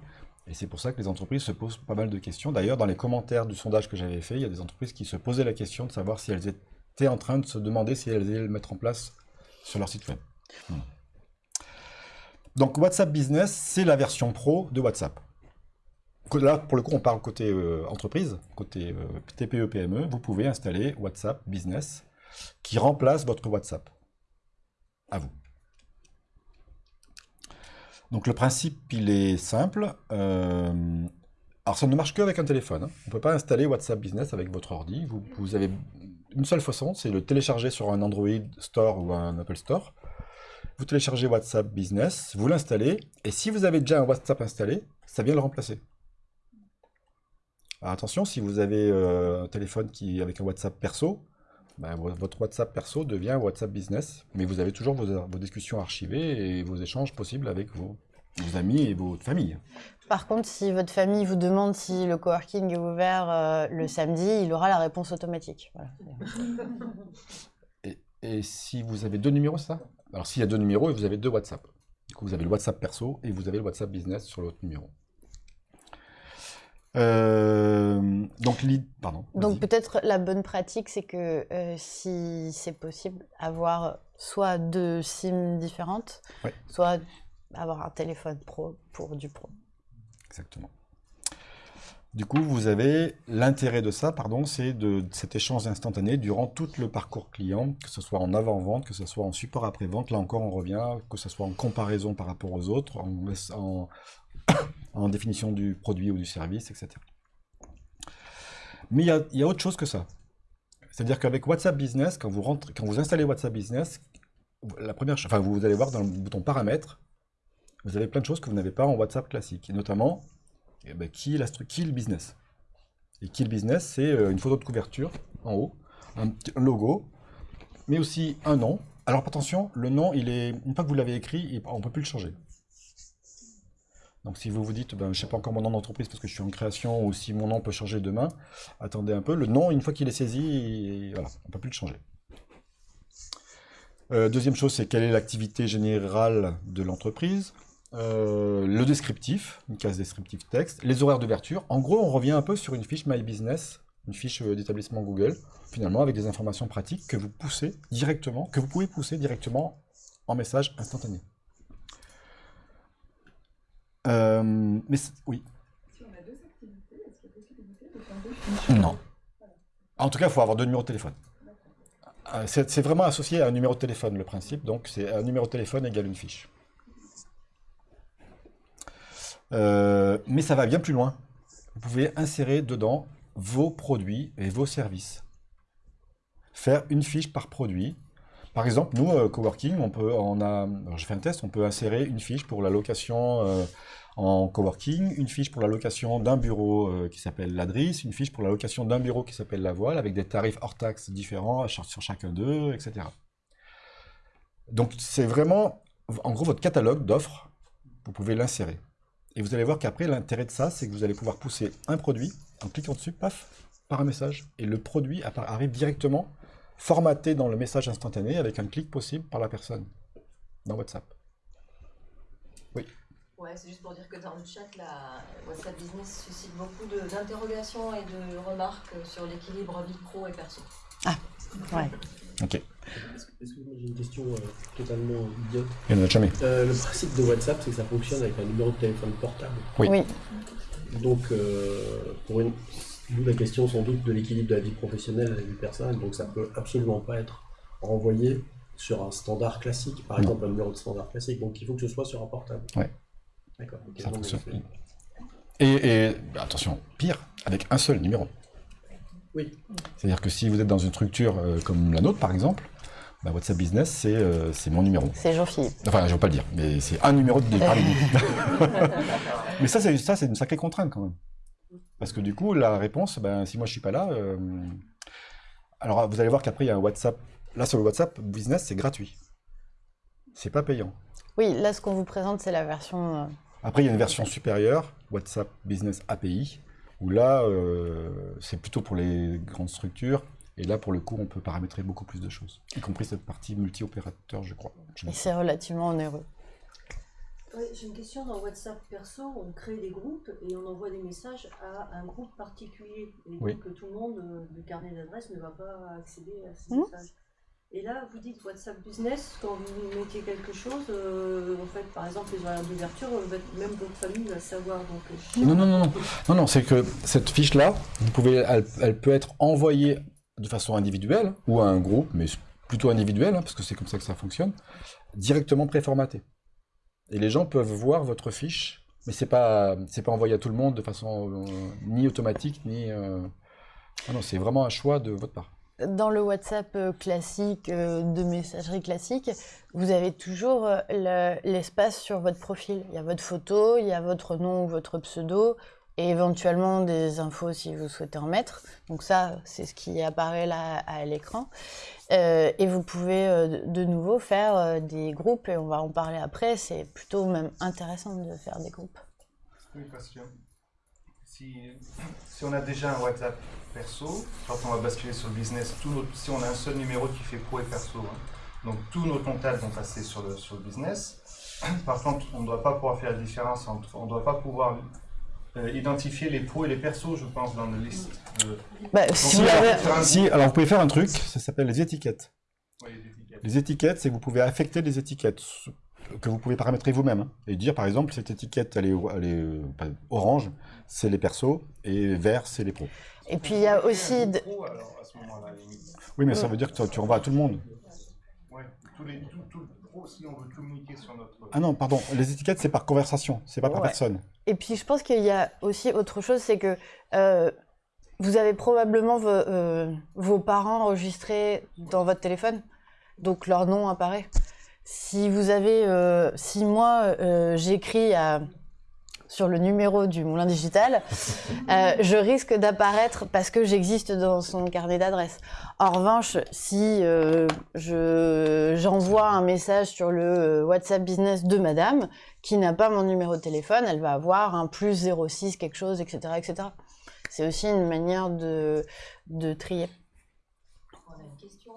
Speaker 1: et c'est pour ça que les entreprises se posent pas mal de questions. D'ailleurs, dans les commentaires du sondage que j'avais fait, il y a des entreprises qui se posaient la question de savoir si elles étaient en train de se demander si elles allaient le mettre en place sur leur site web. Donc WhatsApp Business, c'est la version pro de WhatsApp. Là, pour le coup, on parle côté euh, entreprise, côté euh, TPE-PME. Vous pouvez installer WhatsApp Business qui remplace votre WhatsApp. À vous. Donc le principe, il est simple. Euh, alors ça ne marche qu'avec un téléphone. hein. On ne peut pas installer WhatsApp Business avec votre ordi. Vous, avez une seule façon, c'est le télécharger sur un Android Store ou un Apple Store. Vous téléchargez WhatsApp Business, vous l'installez, et si vous avez déjà un WhatsApp installé, ça vient le remplacer. Alors attention, si vous avez euh, un téléphone qui avec un WhatsApp perso, ben, vo- votre WhatsApp perso devient WhatsApp Business, mais vous avez toujours vos, vos discussions archivées et vos échanges possibles avec vos, vos amis et votre famille.
Speaker 2: Par contre, si votre famille vous demande si le coworking est ouvert euh, le samedi, il aura la réponse automatique. Voilà.
Speaker 1: Et, et si vous avez deux numéros, c'est ça? Alors s'il y a deux numéros, et vous avez deux WhatsApp. Du coup, vous avez le WhatsApp perso et vous avez le WhatsApp business sur l'autre numéro. Euh, donc, pardon.
Speaker 2: Donc peut-être la bonne pratique, c'est que euh, si c'est possible, avoir soit deux SIM différentes,
Speaker 1: Ouais.
Speaker 2: soit avoir un téléphone pro pour du pro.
Speaker 1: Exactement. Du coup, vous avez l'intérêt de ça, pardon, c'est de de cet échange instantané durant tout le parcours client, que ce soit en avant-vente, que ce soit en support après-vente. Là encore, on revient, que ce soit en comparaison par rapport aux autres, en, en- en définition du produit ou du service, etc. Mais il y a, autre chose que ça. C'est-à-dire qu'avec WhatsApp Business, quand vous, installez WhatsApp Business, la première, enfin, vous allez voir dans le bouton paramètres, vous avez plein de choses que vous n'avez pas en WhatsApp classique, notamment eh ben, qui, est la qui est le business. Et qui est le business, c'est euh, une photo de couverture en haut, un, logo, mais aussi un nom, Alors attention, le nom, une fois que vous l'avez écrit, on ne peut plus le changer. Donc si vous vous dites, ben, je ne sais pas encore mon nom d'entreprise parce que je suis en création, ou si mon nom peut changer demain, attendez un peu. Le nom, une fois qu'il est saisi, il- voilà, on ne peut plus le changer. Euh, deuxième chose, c'est quelle est l'activité générale de l'entreprise. Euh, le descriptif, une case descriptif texte, les horaires d'ouverture. En gros, on revient un peu sur une fiche My Business, une fiche euh, d'établissement Google, finalement avec des informations pratiques que vous poussez directement, que vous pouvez pousser directement en message instantané. Euh, mais oui.
Speaker 7: Si on a deux activités, est-ce qu'il y a possibilité de faire deux fiches?
Speaker 1: Non. En tout cas, il faut avoir deux numéros de téléphone. Euh, C'est c'est vraiment associé à un numéro de téléphone, le principe. Donc, c'est un numéro de téléphone égale une fiche. Euh, mais ça va bien plus loin. Vous pouvez insérer dedans vos produits et vos services. Faire une fiche par produit. Par exemple, nous, euh, Coworking, on peut, un test, on peut insérer une fiche pour la location euh, en coworking, une fiche pour la location d'un bureau euh, qui s'appelle l'Adris, une fiche pour la location d'un bureau qui s'appelle la Voile, avec des tarifs hors taxes différents sur chacun d'eux, etc. Donc c'est vraiment, en gros, votre catalogue d'offres, vous pouvez l'insérer. Et vous allez voir qu'après, l'intérêt de ça, c'est que vous allez pouvoir pousser un produit, en cliquant dessus, paf, par un message. Et le produit arrive directement formaté dans le message instantané avec un clic possible par la personne dans WhatsApp.
Speaker 8: Ouais, c'est juste pour dire que dans le chat, la WhatsApp Business suscite beaucoup d'interrogations et de remarques sur l'équilibre vie pro et perso.
Speaker 2: Ouais.
Speaker 1: Ok,
Speaker 9: Est-ce que que j'ai une question euh, totalement idiote?
Speaker 1: Il n'y en a jamais.
Speaker 9: Euh, Le principe de WhatsApp, c'est que ça fonctionne avec un numéro de téléphone portable.
Speaker 1: Oui.
Speaker 2: Oui.
Speaker 9: Donc, euh, pour une... d'où la question sans doute de l'équilibre de la vie professionnelle et de la vie personnelle. Donc, ça peut absolument pas être renvoyé sur un standard classique, par
Speaker 1: Non.
Speaker 9: exemple un numéro de standard classique. Donc, il faut que ce soit sur un portable.
Speaker 1: Ouais.
Speaker 9: D'accord.
Speaker 1: Et, et, bah, attention, pire, avec un seul numéro.
Speaker 9: Oui.
Speaker 1: C'est-à-dire que si vous êtes dans une structure euh, comme la nôtre, par exemple, bah, WhatsApp Business, c'est euh, c'est mon numéro.
Speaker 2: C'est Jean-Philippe.
Speaker 1: Enfin, je ne veux pas le dire, mais c'est un numéro de départ. mais ça, c'est ça, c'est une sacrée contrainte quand même. Parce que du coup, la réponse, ben, si moi je suis pas là, euh, alors vous allez voir qu'après il y a un WhatsApp. Là, sur le WhatsApp Business, c'est gratuit. C'est pas payant.
Speaker 2: Oui, là, ce qu'on vous présente, c'est la version. euh,
Speaker 1: Après, il y a une version supérieure, WhatsApp Business API, où là, euh, c'est plutôt pour les grandes structures. Et là, pour le coup, on peut paramétrer beaucoup plus de choses, y compris cette partie multi-opérateur, je crois.
Speaker 2: Et c'est relativement onéreux.
Speaker 10: Ouais, J'ai une question dans WhatsApp perso, on crée des groupes et on envoie des messages à un groupe particulier. Et donc
Speaker 1: Oui.
Speaker 10: que tout le monde euh, du carnet d'adresse ne va pas accéder à ces
Speaker 2: Mhm.
Speaker 10: messages. Et là, vous dites WhatsApp Business, quand vous mettez quelque chose, euh, en fait, par exemple, les horaires d'ouverture, euh, même votre famille va savoir. Donc,
Speaker 1: Non, non, non, non, non, non, c'est que cette fiche-là, vous pouvez, elle, elle peut être envoyée de façon individuelle ou à un groupe, mais plutôt individuel, hein, parce que c'est comme ça que ça fonctionne, directement préformatée. Et les gens peuvent voir votre fiche, mais c'est pas, pas envoyé à tout le monde de façon euh, ni automatique ni. euh, ah non, c'est vraiment un choix de votre part.
Speaker 2: Dans le WhatsApp euh, classique, de messagerie classique, vous avez toujours le- l'espace sur votre profil. Il y a votre photo, il y a votre nom ou votre pseudo, et éventuellement des infos si vous souhaitez en mettre. Donc ça, c'est ce qui apparaît là à l'écran. Euh, et vous pouvez euh, de- nouveau faire euh, des groupes, et on va en parler après. C'est plutôt même intéressant de faire des groupes.
Speaker 6: Une question. Si, si on a déjà un WhatsApp perso, quand on va basculer sur le business, si on a un seul numéro qui fait pro et perso, hein, donc tous nos contacts vont passer sur le, sur le business. Par contre, on ne doit pas pouvoir faire la différence entre, on ne doit pas pouvoir euh, identifier les pros et les persos, je pense, dans la liste. de-
Speaker 2: Bah,
Speaker 6: Donc,
Speaker 2: si vous
Speaker 6: va
Speaker 2: avez-
Speaker 6: faire un
Speaker 1: Si, alors vous pouvez faire un truc, ça s'appelle les étiquettes.
Speaker 6: Ouais, les étiquettes.
Speaker 1: Les étiquettes, c'est que vous pouvez affecter des étiquettes que vous pouvez paramétrer vous-même. hein, et dire, par exemple, cette étiquette, elle est, elle est, euh, orange, c'est les persos, et vert, c'est les pros.
Speaker 2: Et puis il y a aussi... de-.
Speaker 1: Oui, mais ça veut dire que tu- tu renvoies à tout le monde.
Speaker 6: Ouais, tous les, tout, tout le pro, si on veut communiquer sur notre.
Speaker 1: Ah non, pardon, les étiquettes, c'est par conversation, c'est pas par
Speaker 2: Ouais.
Speaker 1: personne.
Speaker 2: Et puis je pense qu'il y a aussi autre chose, c'est que euh, vous avez probablement euh, vos parents enregistrés dans votre téléphone, donc leur nom apparaît. Si vous avez, euh, si moi euh, j'écris à sur le numéro du Moulin Digital, euh, je risque d'apparaître parce que j'existe dans son carnet d'adresses. En revanche, si euh, je- j'envoie un message sur le euh, WhatsApp Business de madame, qui n'a pas mon numéro de téléphone, elle va avoir un plus 06 quelque chose, etc. etc. C'est aussi une manière de, de trier.
Speaker 8: On a une question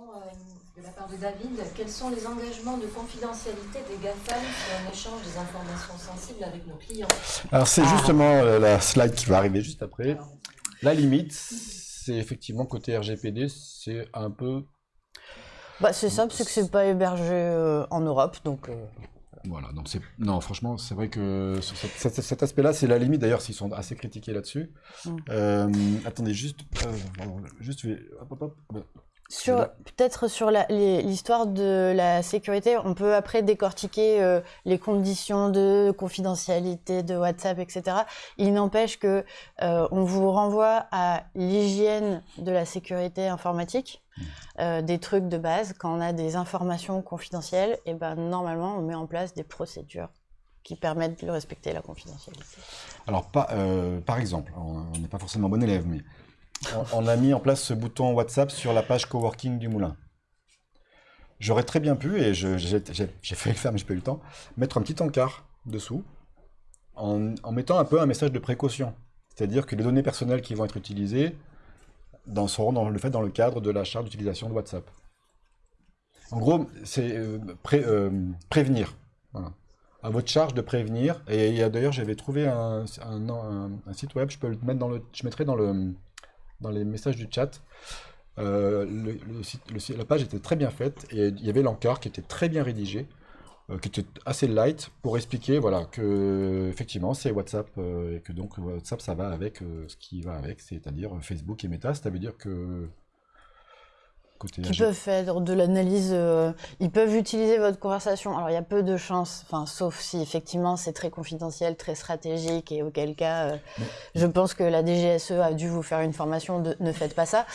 Speaker 8: part de David. Quels sont les engagements de confidentialité des GAFAM sur un échange des informations sensibles avec nos clients
Speaker 1: Alors c'est
Speaker 2: Ah.
Speaker 1: justement euh, la slide qui va arriver juste après. La limite, c'est effectivement côté RGPD, c'est un peu...
Speaker 2: Bah, c'est simple, c'est que c'est pas hébergé euh, en Europe, donc... euh,
Speaker 1: Voilà, donc c'est... Non, franchement, c'est vrai que sur cet, cet- cet aspect-là, c'est la limite. D'ailleurs, s'ils sont assez critiqués là-dessus.
Speaker 2: Mm.
Speaker 1: Euh, attendez, juste... euh, juste, hop, hop, hop.
Speaker 2: Sur, peut-être sur l'histoire de la sécurité, on peut après décortiquer euh, les conditions de confidentialité de WhatsApp, etc. Il n'empêche que euh, on vous renvoie à l'hygiène de la sécurité informatique, euh, des trucs de base. Quand on a des informations confidentielles, et ben normalement on met en place des procédures qui permettent de respecter la confidentialité.
Speaker 1: Alors, pas, par exemple, on on n'est pas forcément bon élève, mais on, a mis en place ce bouton WhatsApp sur la page coworking du Moulin. J'aurais très bien pu, et j'ai failli le faire, mais je pas eu le temps, mettre un petit encart dessous, en, mettant un peu un message de précaution. C'est-à-dire que les données personnelles qui vont être utilisées seront dans le fait dans le cadre de la charte d'utilisation de WhatsApp. En gros, c'est euh, euh, prévenir. À votre charge de prévenir. Et d'ailleurs, j'avais trouvé un site web, je peux le mettre dans le, je mettrai dans le, dans les messages du chat. Euh, la page était très bien faite et il y avait l'encart qui était très bien rédigé, euh, qui était assez light pour expliquer, voilà, que effectivement c'est WhatsApp euh, et que donc WhatsApp ça va avec ce qui va avec, c'est-à-dire Facebook et Meta. Ça veut dire que côté
Speaker 2: qui peuvent faire de l'analyse, euh, ils peuvent utiliser votre conversation. Alors il y a peu de chances, enfin sauf si effectivement c'est très confidentiel, très stratégique et auquel cas euh, je pense que la DGSE a dû vous faire une formation de ne faites pas ça.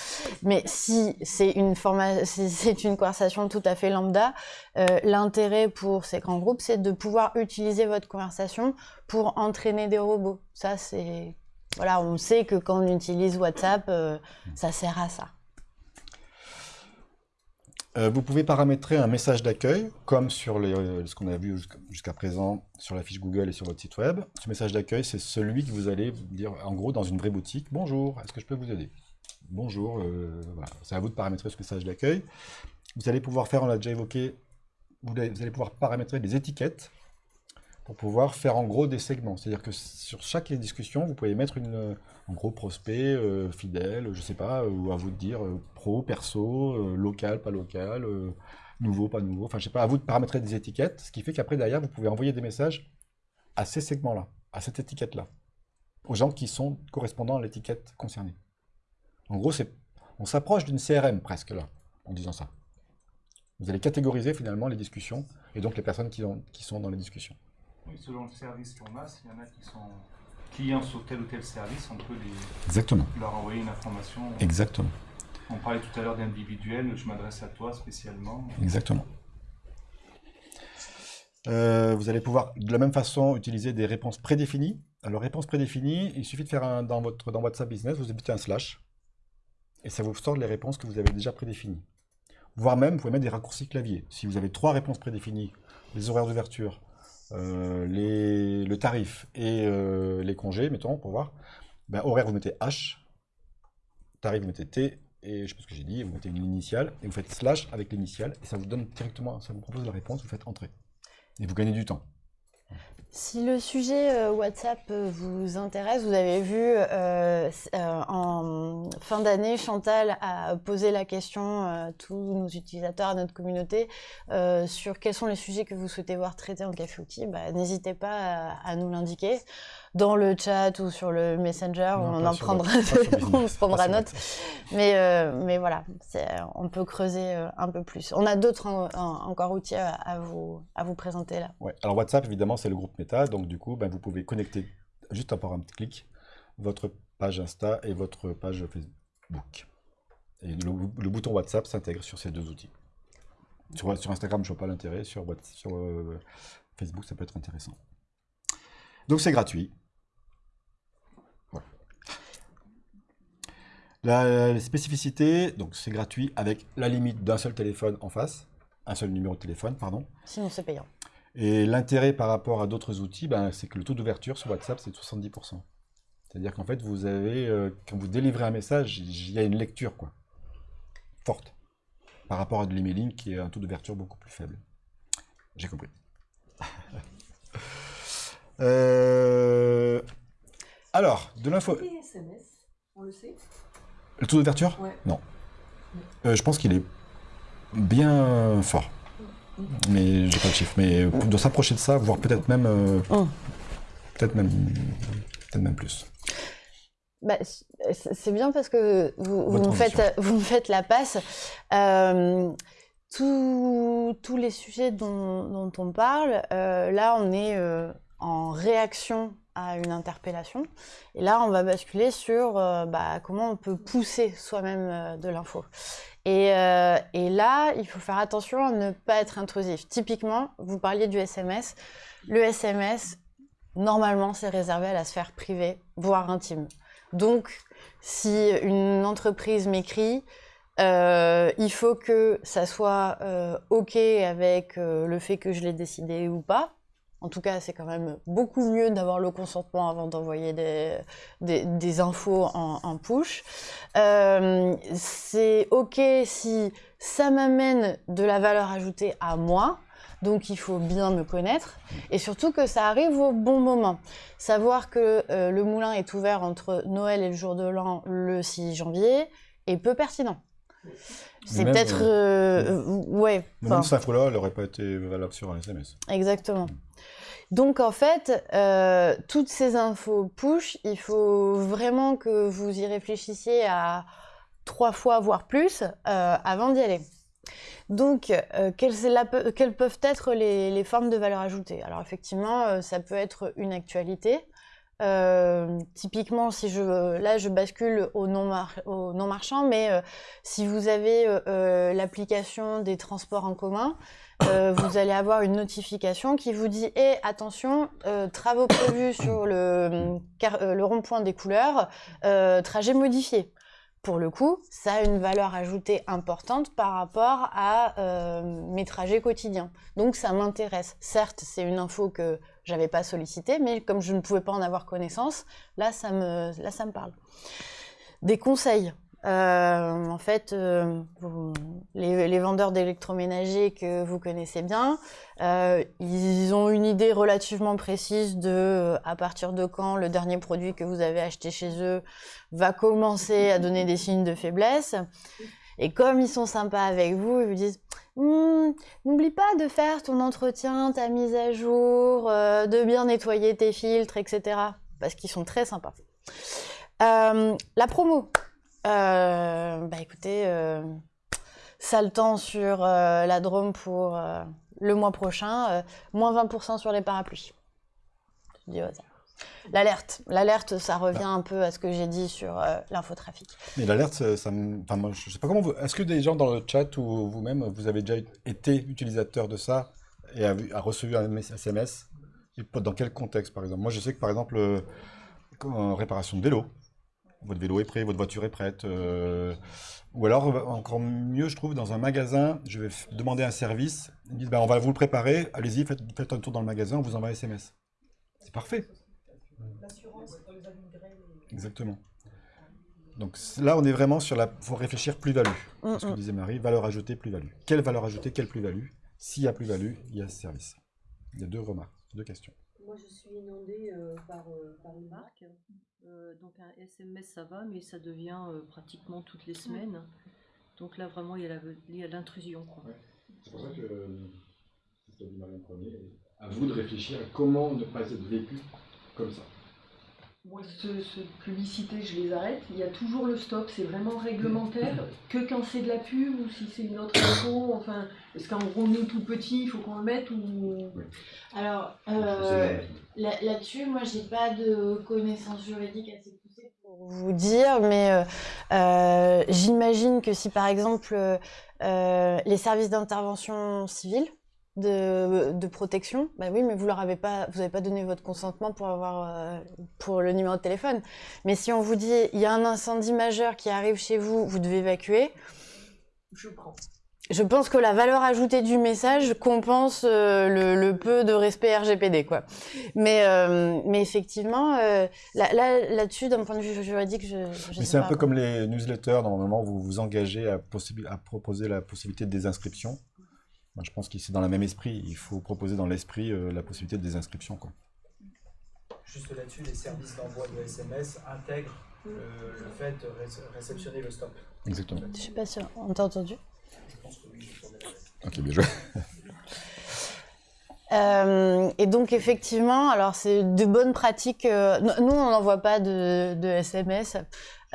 Speaker 2: Mais si c'est une c'est conversation tout à fait lambda, euh, l'intérêt pour ces grands groupes c'est de pouvoir utiliser votre conversation pour entraîner des robots. Ça c'est voilà, on sait que quand on utilise WhatsApp, euh, ça sert à ça.
Speaker 1: Euh, vous pouvez paramétrer un message d'accueil, comme sur euh, ce qu'on a vu jusqu'- jusqu'à présent sur la fiche Google et sur votre site web. Ce message d'accueil, c'est celui que vous allez dire, en gros, dans une vraie boutique, « Bonjour, est-ce que je peux vous aider ?» Bonjour, euh, c'est à vous de paramétrer ce message d'accueil. Vous allez pouvoir faire, on l'a déjà évoqué, vous allez, vous allez pouvoir paramétrer des étiquettes pour pouvoir faire en gros des segments. C'est-à-dire que sur chaque discussion, vous pouvez mettre une, en gros prospect, euh, fidèle, je sais pas, euh, ou à vous de dire euh, pro, perso, local, pas local, nouveau, pas nouveau. Enfin, je sais pas, à vous de paramétrer des étiquettes, ce qui fait qu'après, derrière, vous pouvez envoyer des messages à ces segments-là, à cette étiquette-là, aux gens qui sont correspondants à l'étiquette concernée. En gros, on s'approche d'une CRM presque là, en disant ça. Vous allez catégoriser finalement les discussions et donc les personnes qui sont dans les discussions.
Speaker 6: Oui, selon le service qu'on a, s'il y en a qui sont clients sur tel ou tel service, on peut les,
Speaker 1: Exactement.
Speaker 6: leur envoyer une information.
Speaker 1: Exactement.
Speaker 6: On parlait tout à l'heure d'individuel, je m'adresse à toi spécialement.
Speaker 1: Exactement. Euh, vous allez pouvoir de la même façon utiliser des réponses prédéfinies. Alors, réponses prédéfinies, il suffit de faire un, dans, votre, dans WhatsApp Business, vous habitez un slash, et ça vous sort les réponses que vous avez déjà prédéfinies. Voire même, vous pouvez mettre des raccourcis clavier. Si vous avez trois réponses prédéfinies, les horaires d'ouverture, les- le tarif et euh, les congés, mettons, pour voir, ben, horaire, vous mettez H, tarif, vous mettez T, et je sais pas ce que j'ai dit, vous mettez une initiale, et vous faites slash avec l'initiale, et ça vous donne directement, ça vous propose la réponse, vous faites entrer. Et vous gagnez du temps.
Speaker 2: Si le sujet euh, WhatsApp euh, vous intéresse, vous avez vu euh, en fin d'année, Chantal a posé la question à tous nos utilisateurs, à notre communauté, sur quels sont les sujets que vous souhaitez voir traités en café outil. Bah, N'hésitez pas à nous l'indiquer dans le chat ou sur le Messenger,
Speaker 1: Non,
Speaker 2: on en prendra, on
Speaker 1: Business,
Speaker 2: prendra note. Mais, euh, mais voilà, on peut creuser euh, un peu plus. On a d'autres en- en- encore outils à, à vous, à vous présenter là.
Speaker 1: Ouais. Alors WhatsApp, évidemment, c'est le groupe Meta, donc du coup, ben, vous pouvez connecter, juste par un petit clic, votre page Insta et votre page Facebook. Et le, le bouton WhatsApp s'intègre sur ces deux outils. Sur, sur Instagram, je ne vois pas l'intérêt, sur euh, Facebook, ça peut être intéressant. Donc c'est gratuit. Voilà. La, spécificité, donc c'est gratuit avec la limite d'un seul téléphone en face, un seul numéro de téléphone, pardon.
Speaker 2: Sinon c'est payant.
Speaker 1: Et l'intérêt par rapport à d'autres outils, ben, c'est que le taux d'ouverture sur WhatsApp, c'est 70%. C'est-à-dire qu'en fait, vous avez, euh, quand vous délivrez un message, il y a une lecture quoi, forte par rapport à de l'emailing qui a un taux d'ouverture beaucoup plus faible. J'ai compris. Euh, Alors, de l'info.
Speaker 4: On le sait?
Speaker 1: Le taux d'ouverture?
Speaker 4: Ouais.
Speaker 1: Non. Euh, je pense qu'il est bien fort. Mais j'ai pas le chiffre. Mais on doit s'approcher de ça, voire peut-être même, euh,
Speaker 2: Oh.
Speaker 1: peut-être même, peut-être même plus.
Speaker 2: Bah, c'est bien parce que vous, vous me, faites, vous me faites la passe. Euh, tous- tous les sujets dont, dont on parle, euh, là, on est euh, en réaction à une interpellation. Et là, on va basculer sur euh, bah, comment on peut pousser soi-même euh, de l'info. Et, euh, et là, il faut faire attention à ne pas être intrusif. Typiquement, vous parliez du SMS. Le SMS, normalement, c'est réservé à la sphère privée, voire intime. Donc, si une entreprise m'écrit, il faut que ça soit OK avec le fait que je l'ai décidé ou pas. En tout cas, c'est quand même beaucoup mieux d'avoir le consentement avant d'envoyer des, infos en, en push. Euh, c'est OK si ça m'amène de la valeur ajoutée à moi. Donc il faut bien me connaître et surtout que ça arrive au bon moment. Savoir que euh, le moulin est ouvert entre Noël et le jour de l'an le 6 janvier est peu pertinent. C'est peut-être... euh, euh, ouais.
Speaker 1: Même
Speaker 2: enfin,
Speaker 1: cette info-là, elle n'aurait pas été valable sur un SMS.
Speaker 2: Exactement. Donc en fait, euh, toutes ces infos push, il faut vraiment que vous y réfléchissiez à trois fois, voire plus, euh, avant d'y aller. Donc, euh, quelles, la peuvent être les, les formes de valeur ajoutée? Alors effectivement, ça peut être une actualité. Euh, typiquement, si je, là, je bascule au non, mar- au non marchand, mais euh, si vous avez euh, l'application des transports en commun, vous allez avoir une notification qui vous dit Eh, attention, travaux prévus sur le, le rond-point des couleurs, trajet modifié. Pour le coup, ça a une valeur ajoutée importante par rapport à mes trajets quotidiens. Donc ça m'intéresse. Certes, c'est une info que j'avais pas sollicitée, mais comme je ne pouvais pas en avoir connaissance, là ça me, là, ça me parle. Des conseils. Euh, en fait, euh, les, vendeurs d'électroménager que vous connaissez bien, euh, ils ont une idée relativement précise de à partir de quand le dernier produit que vous avez acheté chez eux va commencer à donner des signes de faiblesse. Et comme ils sont sympas avec vous, ils vous disent Hmm, N'oublie pas de faire ton entretien, ta mise à jour, euh, de bien nettoyer tes filtres, etc. Parce qu'ils sont très sympas. Euh, la promo. Euh, bah écoutez, ça le temps sur la Drôme pour le mois prochain, moins 20% sur les parapluies. L'alerte, l'alerte, ça revient un peu à ce que j'ai dit sur euh, l'infotrafic.
Speaker 1: Mais l'alerte, ça, ça me... Enfin, moi, je sais pas comment vous... Est-ce que des gens dans le chat ou vous-même, vous avez déjà été utilisateur de ça et a, reçu un SMS et Dans quel contexte, par exemple? Moi, je sais que, par exemple, euh, comme en réparation de vélo, votre vélo est prêt, votre voiture est prête. euh, Ou alors, euh, encore mieux, je trouve, dans un magasin, je vais demander un service. Ils me disent, ben, on va vous le préparer, allez-y, faites, faites un tour dans le magasin, on vous envoie un SMS. C'est parfait. Exactement. Donc c- là, on est vraiment sur la... faut réfléchir plus-value.
Speaker 2: Mm,
Speaker 1: Ce que
Speaker 2: mm.
Speaker 1: disait Marie, valeur ajoutée, plus-value. Quelle valeur ajoutée, quelle plus-value? S'il y a plus-value, il y a ce service. Il y a deux remarques, deux questions.
Speaker 10: Moi, je suis inondée euh, par, euh, par une marque. Euh, donc, un SMS, ça va, mais ça devient euh, pratiquement toutes les semaines. Donc là, vraiment, il y a il l'intrusion.
Speaker 1: C'est pour ça que, c'est ce qu'a dit Marie en premier, à vous de réfléchir à comment ne pas être vécu comme ça.
Speaker 4: Moi, ce, ce publicité, je les arrête. Il y a toujours le stop. C'est vraiment réglementaire. Que quand c'est de la pub ou si c'est une autre info. Enfin, est-ce qu'en gros, nous, tout petit, il faut qu'on le mette ou...
Speaker 2: Alors,
Speaker 1: euh,
Speaker 2: là- là-dessus, moi, j'ai pas de connaissances juridiques assez poussées pour vous dire, mais euh, euh, j'imagine que si, par exemple, les services d'intervention civile, de, de protection. Bah oui, mais vous leur avez pas, vous avez pas donné votre consentement pour avoir euh, pour le numéro de téléphone. Mais si on vous dit il y a un incendie majeur qui arrive chez vous, vous devez évacuer.
Speaker 4: Je prends.
Speaker 2: Je pense que la valeur ajoutée du message compense euh, le, le peu de respect RGPD, quoi. Mais, euh, mais effectivement, euh, là, là, là-dessus, d'un point de vue juridique, je, je
Speaker 1: Mais c'est un peu comme les newsletters, normalement, vous vous engagez à, à proposer la possibilité de désinscription. Moi, je pense que c'est dans le même esprit. Il faut proposer dans l'esprit euh, la possibilité de désinscription. Quoi.
Speaker 3: Juste là-dessus, les services d'envoi de SMS intègrent euh, le fait de ré- réceptionner le stop.
Speaker 1: Exactement.
Speaker 2: Je suis pas sûre. On t'a entendu?
Speaker 3: Je pense que oui.
Speaker 1: Ok, bien joué.
Speaker 2: Euh, et donc effectivement, alors c'est de bonnes pratiques. euh, nous, nous, on n'envoie pas de, de SMS,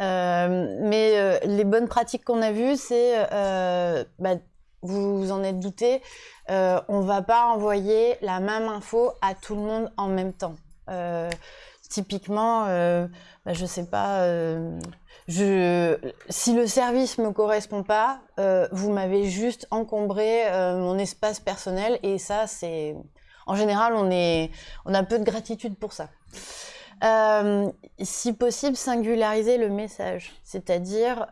Speaker 2: euh, mais euh, les bonnes pratiques qu'on a vues, c'est, euh, bah, vous en êtes douté, euh, on va pas envoyer la même info à tout le monde en même temps. Euh, typiquement, euh, bah, je sais pas. si le service me correspond pas, vous m'avez juste encombré mon espace personnel et ça, c'est, en général, on on a peu de gratitude pour ça. Si possible, singulariser le message, c'est-à-dire,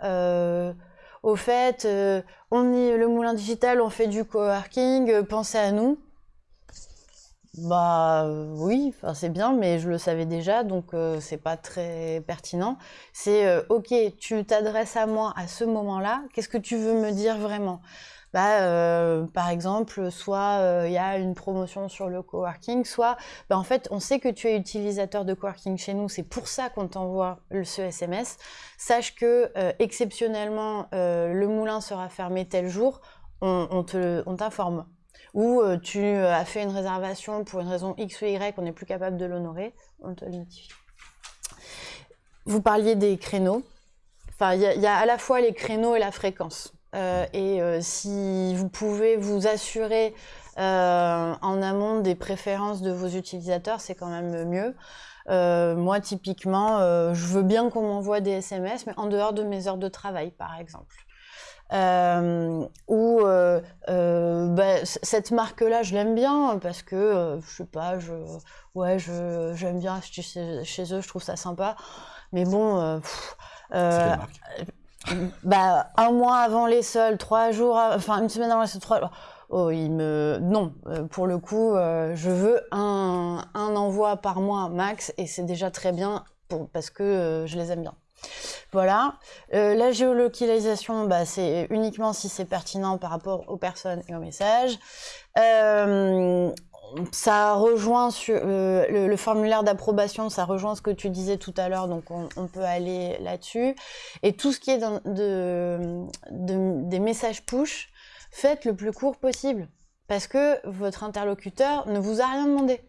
Speaker 2: au fait, euh, on est le moulin digital, on fait du coworking, euh, pensez à nous. Bah euh, oui, c'est bien, mais je le savais déjà, donc euh, c'est pas très pertinent. C'est ok, tu t'adresses à moi à ce moment-là, qu'est-ce que tu veux me dire vraiment? Bah, euh, par exemple, soit euh, il y a une promotion sur le coworking, soit bah, en fait on sait que tu es utilisateur de coworking chez nous, c'est pour ça qu'on t'envoie ce SMS. Sache que euh, exceptionnellement le moulin sera fermé tel jour, on, on t'informe ou tu as fait une réservation pour une raison X ou Y, on n'est plus capable de l'honorer, on te le notifie. Vous parliez des créneaux. Enfin, il y a à la fois les créneaux et la fréquence. Euh, et euh, si vous pouvez vous assurer euh, en amont des préférences de vos utilisateurs, c'est quand même mieux. Moi, typiquement, je veux bien qu'on m'envoie des SMS, mais en dehors de mes heures de travail, par exemple. Ou bah, cette marque-là, je l'aime bien parce que je sais pas, je ouais, j'aime bien acheter chez, eux, je trouve ça sympa. Mais bon, bah un mois avant les soldes, trois jours, enfin une semaine avant les soldes, trois. Oh, il me non, euh, pour le coup, euh, je veux un un envoi par mois max et c'est déjà très bien parce que euh, je les aime bien. Voilà. La géolocalisation, bah, c'est uniquement si c'est pertinent par rapport aux personnes et aux messages. Ça rejoint sur euh, le, formulaire d'approbation, ça rejoint ce que tu disais tout à l'heure, donc on, peut aller là-dessus. Et tout ce qui est des messages push, faites le plus court possible, parce que votre interlocuteur ne vous a rien demandé.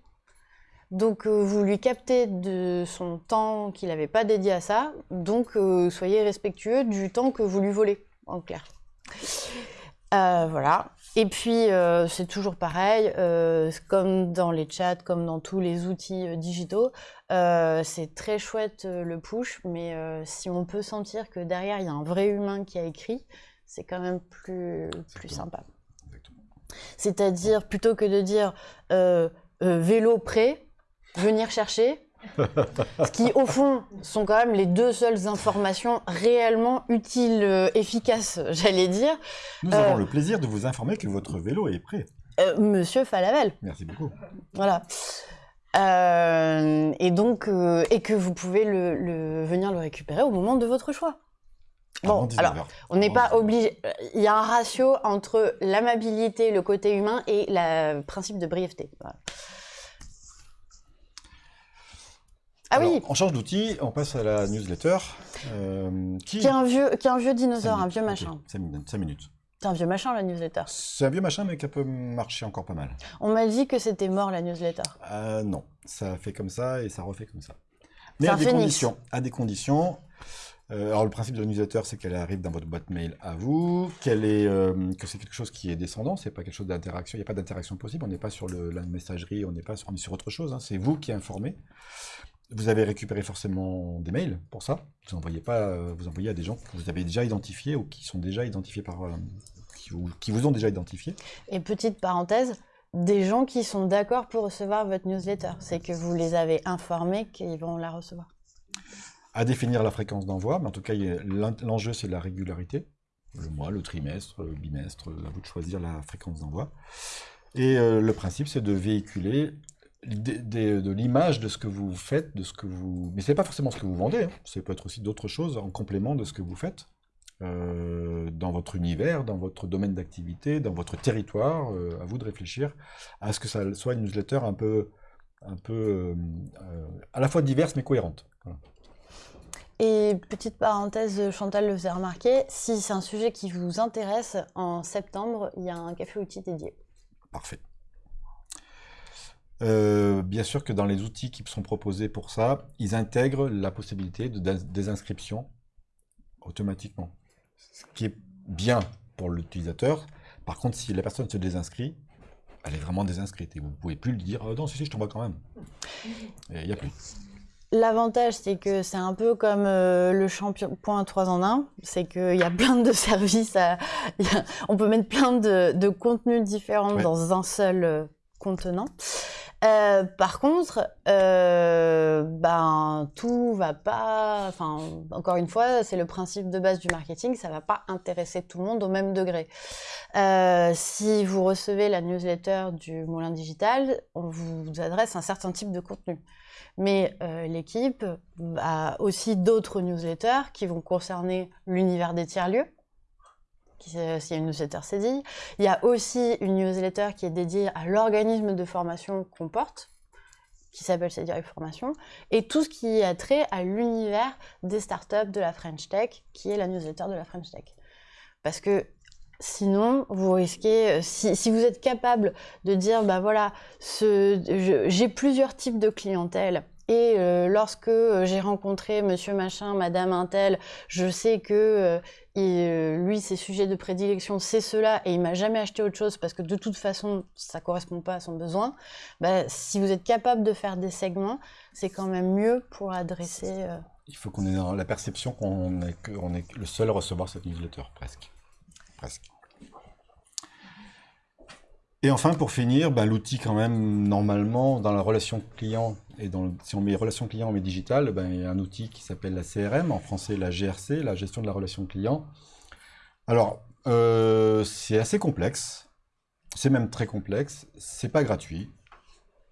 Speaker 2: Donc euh, vous lui captez de son temps qu'il n'avait pas dédié à ça, donc euh, soyez respectueux du temps que vous lui volez, en clair. Voilà. Et puis euh, c'est toujours pareil, euh, comme dans les chats, comme dans tous les outils euh, digitaux, c'est très chouette le push, mais si on peut sentir que derrière il y a un vrai humain qui a écrit, c'est quand même plus, plus sympa. C'est-à-dire, plutôt que de dire vélo prêt, venir chercher, ce qui, au fond, sont quand même les deux seules informations réellement utiles, euh, efficaces, j'allais dire.
Speaker 1: Nous
Speaker 2: Euh,
Speaker 1: avons le plaisir de vous informer que votre vélo est prêt.
Speaker 2: Euh, Monsieur Falavel,
Speaker 1: Merci beaucoup.
Speaker 2: voilà. Euh, et donc, euh, et que vous pouvez le, le- venir le récupérer au moment de votre choix. Bon,
Speaker 1: 19
Speaker 2: alors, on n'est pas
Speaker 1: 19 heures.
Speaker 2: obligé. euh, Il y a un ratio entre l'amabilité, le côté humain et le principe de brièveté. Voilà. Ah
Speaker 1: Alors,
Speaker 2: oui,
Speaker 1: On change d'outil, on passe à la newsletter. euh, qui
Speaker 2: qui est un vieux, qui est un vieux dinosaure, un vieux machin.
Speaker 1: ok, cinq minutes, cinq minutes.
Speaker 2: C'est un vieux machin la newsletter.
Speaker 1: C'est un vieux machin, mais qui peut marcher encore pas mal.
Speaker 2: On m'a dit que c'était mort la newsletter.
Speaker 1: Euh, non, ça fait comme ça et ça refait comme ça. Mais à des conditions. À des conditions. Euh, alors le principe de la newsletter, c'est qu'elle arrive dans votre boîte mail à vous, qu'elle est, euh, que c'est quelque chose qui est descendant, c'est pas quelque chose d'interaction. Il n'y a pas d'interaction possible. On n'est pas sur le- la messagerie, on n'est pas sur, on est sur autre chose. hein. C'est vous qui informez. Vous avez récupéré forcément des mails pour ça. Vous envoyez pas, euh, vous envoyez à des gens que vous avez déjà identifiés ou qui sont déjà identifiés par, euh, qui, vous, qui vous ont déjà identifié.
Speaker 2: Et petite parenthèse, des gens qui sont d'accord pour recevoir votre newsletter. C'est que vous les avez informés qu'ils vont la recevoir.
Speaker 1: À définir la fréquence d'envoi, mais en tout cas, l'enjeu, c'est la régularité. Le mois, le trimestre, le bimestre, à vous de choisir la fréquence d'envoi. Et euh, le principe, c'est de véhiculer de l'image de ce que vous faites, de ce que vous... Mais ce n'est pas forcément ce que vous vendez, hein. ça peut être aussi d'autres choses en complément de ce que vous faites. Euh, dans votre univers, dans votre domaine d'activité, dans votre territoire, euh, à vous de réfléchir à ce que ça soit une newsletter un peu, un peu euh, à la fois diverse mais cohérente.
Speaker 2: Et petite parenthèse, Chantal le faisait remarquer, si c'est un sujet qui vous intéresse, en septembre, il y a un café outil dédié.
Speaker 1: Parfait. Bien sûr que dans les outils qui sont proposés pour ça, ils intègrent la possibilité de désinscription automatiquement ce qui est bien pour l'utilisateur. Par contre, si la personne se désinscrit, elle est vraiment désinscrite et vous ne pouvez plus lui dire oh, non, si, si, je t'envoie quand même. Il n'y a plus.
Speaker 2: L'avantage, c'est que c'est un peu comme euh, le champion point 3 en 1, c'est qu'il y a plein de services, on peut mettre plein de, contenus différents dans un seul euh, contenant. Euh, par contre, euh, ben tout va pas. Enfin, encore une fois, c'est le principe de base du marketing, ça va pas intéresser tout le monde au même degré. Euh, si vous recevez la newsletter du Moulin Digital, on vous adresse un certain type de contenu. Mais l'équipe a aussi d'autres newsletters qui vont concerner l'univers des tiers-lieux, a une newsletter CDI. Il y a aussi une newsletter qui est dédiée à l'organisme de formation qu'on porte, qui s'appelle CDI Formation, et tout ce qui a trait à l'univers des startups de la French Tech, qui est la newsletter de la French Tech. Parce que sinon, vous risquez, euh, si, vous êtes capable de dire, bah voilà, j'ai plusieurs types de clientèle, et euh, lorsque euh, j'ai rencontré monsieur machin, madame Intel, je sais que euh, lui, ses sujets de prédilection, c'est cela, et il m'a jamais acheté autre chose parce que de toute façon, ça correspond pas à son besoin. Bah, si vous êtes capable de faire des segments, c'est quand même mieux pour adresser.
Speaker 1: Il faut qu'on ait dans la perception qu'on est, est le seul à recevoir cette newsletter, presque. Presque. Et enfin, pour finir, bah, l'outil quand même, normalement, dans la relation client, et dans si on met relation client, on met digital, ben, il y a un outil qui s'appelle la CRM, en français la GRC, la gestion de la relation client. Alors, euh, c'est assez complexe, c'est même très complexe, c'est pas gratuit.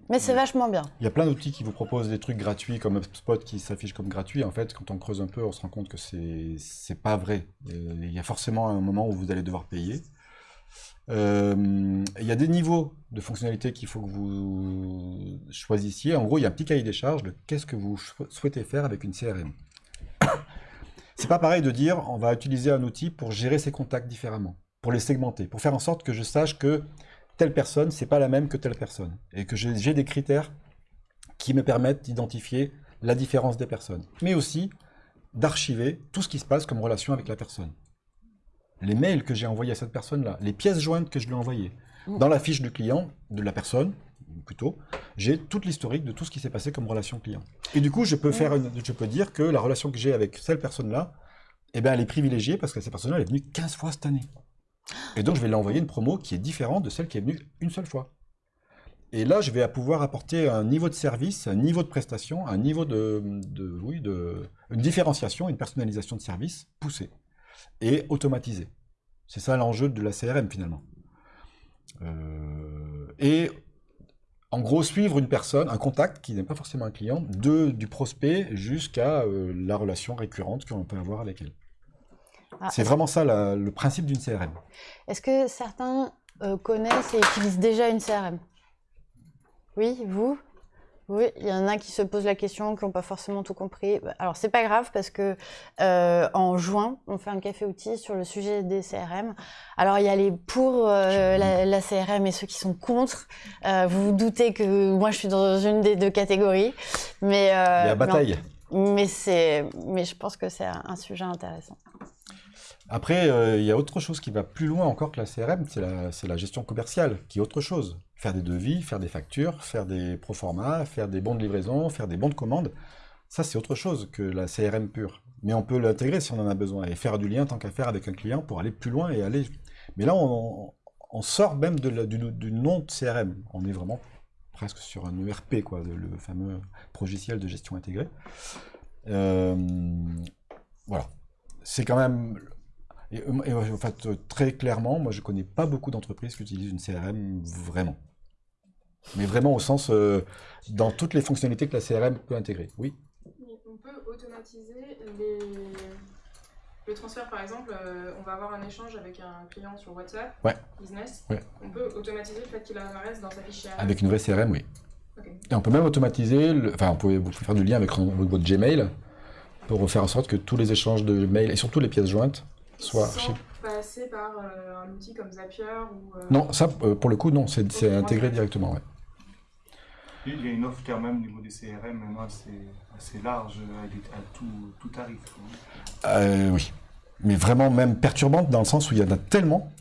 Speaker 2: Mais c'est vachement bien.
Speaker 1: Il y a plein d'outils qui vous proposent des trucs gratuits, comme HubSpot qui s'affiche comme gratuit. En fait, quand on creuse un peu, on se rend compte que c'est pas vrai. Il y a forcément un moment où vous allez devoir payer. Euh, il y a des niveaux de fonctionnalités qu'il faut que vous choisissiez. En gros, il y a un petit cahier des charges de qu'est-ce que vous souhaitez faire avec une CRM. C'est pas pareil de dire on va utiliser un outil pour gérer ses contacts différemment, pour les segmenter, pour faire en sorte que je sache que telle personne, c'est pas la même que telle personne, et que j'ai des critères qui me permettent d'identifier la différence des personnes, mais aussi d'archiver tout ce qui se passe comme relation avec la personne les mails que j'ai envoyés à cette personne-là, les pièces jointes que je lui ai envoyées. Mm. Dans la fiche du client, de la personne, plutôt, j'ai toute l'historique de tout ce qui s'est passé comme relation client. Et du coup, je peux, faire je peux dire que la relation que j'ai avec cette personne-là, eh ben, elle est privilégiée parce que cette personne-là est venue 15 fois cette année. Et donc, je vais lui envoyer une promo qui est différente de celle qui est venue une seule fois. Et là, je vais pouvoir apporter un niveau de service, un niveau de prestation, un niveau de, de oui, de, une différenciation, une personnalisation de service poussée et automatisé. C'est ça l'enjeu de la CRM finalement. Euh, et en gros, suivre une personne, un contact qui n'est pas forcément un client, de, du prospect jusqu'à euh, la relation récurrente qu'on peut avoir avec elle. Ah, c'est vraiment ça le principe d'une CRM.
Speaker 2: Est-ce que certains euh, connaissent et utilisent déjà une CRM Oui, vous? Oui, il y en a qui se posent la question, qui n'ont pas forcément tout compris. Alors c'est pas grave parce que euh, en juin, on fait un café outil sur le sujet des CRM. Alors il y a les pour euh, la, CRM et ceux qui sont contre. Euh, vous vous doutez que moi je suis dans une des deux catégories, mais il y
Speaker 1: a bataille.
Speaker 2: Mais je pense que c'est un sujet intéressant.
Speaker 1: Après, il y a autre chose qui va plus loin encore que la CRM, c'est la, gestion commerciale, qui est autre chose. Faire des devis, faire des factures, faire des proformas, faire des bons de livraison, faire des bons de commande, ça c'est autre chose que la CRM pure. Mais on peut l'intégrer si on en a besoin, et faire du lien tant qu'à faire avec un client pour aller plus loin et aller... Mais là, on sort même de du, nom de CRM. On est vraiment presque sur un ERP, quoi, le, fameux logiciel de gestion intégrée. Euh, voilà. C'est quand même... Et, en fait, très clairement, moi, je connais pas beaucoup d'entreprises qui utilisent une CRM vraiment. Mais vraiment au sens, euh, dans toutes les fonctionnalités que la CRM peut intégrer. Oui.
Speaker 5: On peut automatiser les... le transfert, par exemple, euh, on va avoir un échange avec un client sur WhatsApp,
Speaker 1: Ouais.
Speaker 5: business.
Speaker 1: Ouais.
Speaker 5: On peut automatiser le fait qu'il apparaisse dans sa fiche CRM.
Speaker 1: Avec une vraie CRM, oui. Et on peut même automatiser, le- enfin, on peut, vous pouvez faire du lien avec votre votre Gmail pour faire en sorte que tous les échanges de mails, et surtout les pièces jointes, soient chez...
Speaker 5: passer par euh, un outil comme Zapier ou... euh,
Speaker 1: Non, ça, euh, pour le coup, non, c'est intégré directement, ouais.
Speaker 6: Il y a une offre quand même au niveau des CRM maintenant assez, large à, tout, tarif.
Speaker 1: Euh, oui. Mais vraiment même perturbante dans le sens où il y en a tellement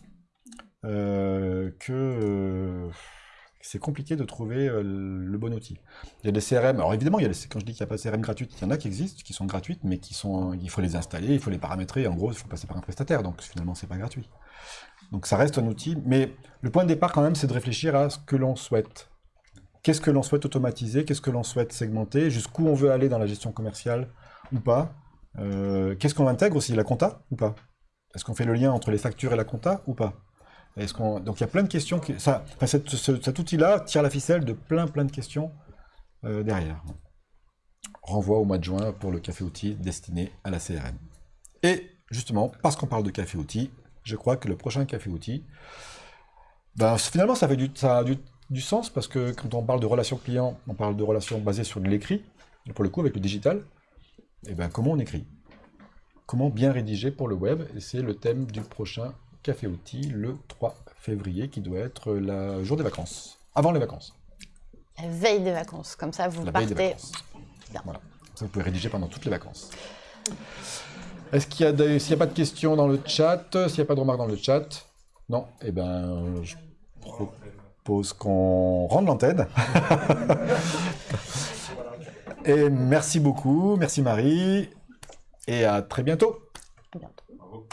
Speaker 1: euh, que euh, c'est compliqué de trouver le bon outil. Il y a des CRM, alors évidemment, quand je dis qu'il n'y a pas de CRM gratuite, il y en a qui existent, qui sont gratuites, mais qui sont, il faut les installer, il faut les paramétrer, en gros, il faut passer par un prestataire, donc finalement, c'est pas gratuit. Donc ça reste un outil, mais le point de départ quand même, c'est de réfléchir à ce que l'on souhaite. Qu'est-ce que l'on souhaite automatiser, qu'est-ce que l'on souhaite segmenter, jusqu'où on veut aller dans la gestion commerciale ou pas. Euh, qu'est-ce qu'on intègre aussi, la compta ou pas? Est-ce qu'on fait le lien entre les factures et la compta ou pas? Est-ce qu'on... Donc il y a plein de questions. Qui... Ça, cet outil-là tire la ficelle de plein plein de questions euh, derrière. Renvoi au mois de juin pour le café outil destiné à la CRM. Et justement, parce qu'on parle de café outil, je crois que le prochain café outil, ben, finalement ça, fait du, ça a du, du sens parce que quand on parle de relations clients, on parle de relations basées sur de l'écrit, et pour le coup avec le digital, et ben comment on écrit? Comment bien rédiger pour le web? Et c'est le thème du prochain Café Outil le 3 février qui doit être le jour des vacances, avant les vacances,
Speaker 2: La veille des vacances, comme ça vous
Speaker 1: la veille
Speaker 2: partez.
Speaker 1: des vacances. Voilà. Ça, vous pouvez rédiger pendant toutes les vacances. Est-ce qu'il y a des- s'il n'y a pas de questions dans le chat, s'il n'y a pas de remarques dans le chat? Non Eh ben, je propose qu'on rende l'antenne. Et merci beaucoup, merci Marie, et à très bientôt.
Speaker 2: À bientôt.
Speaker 6: Bravo.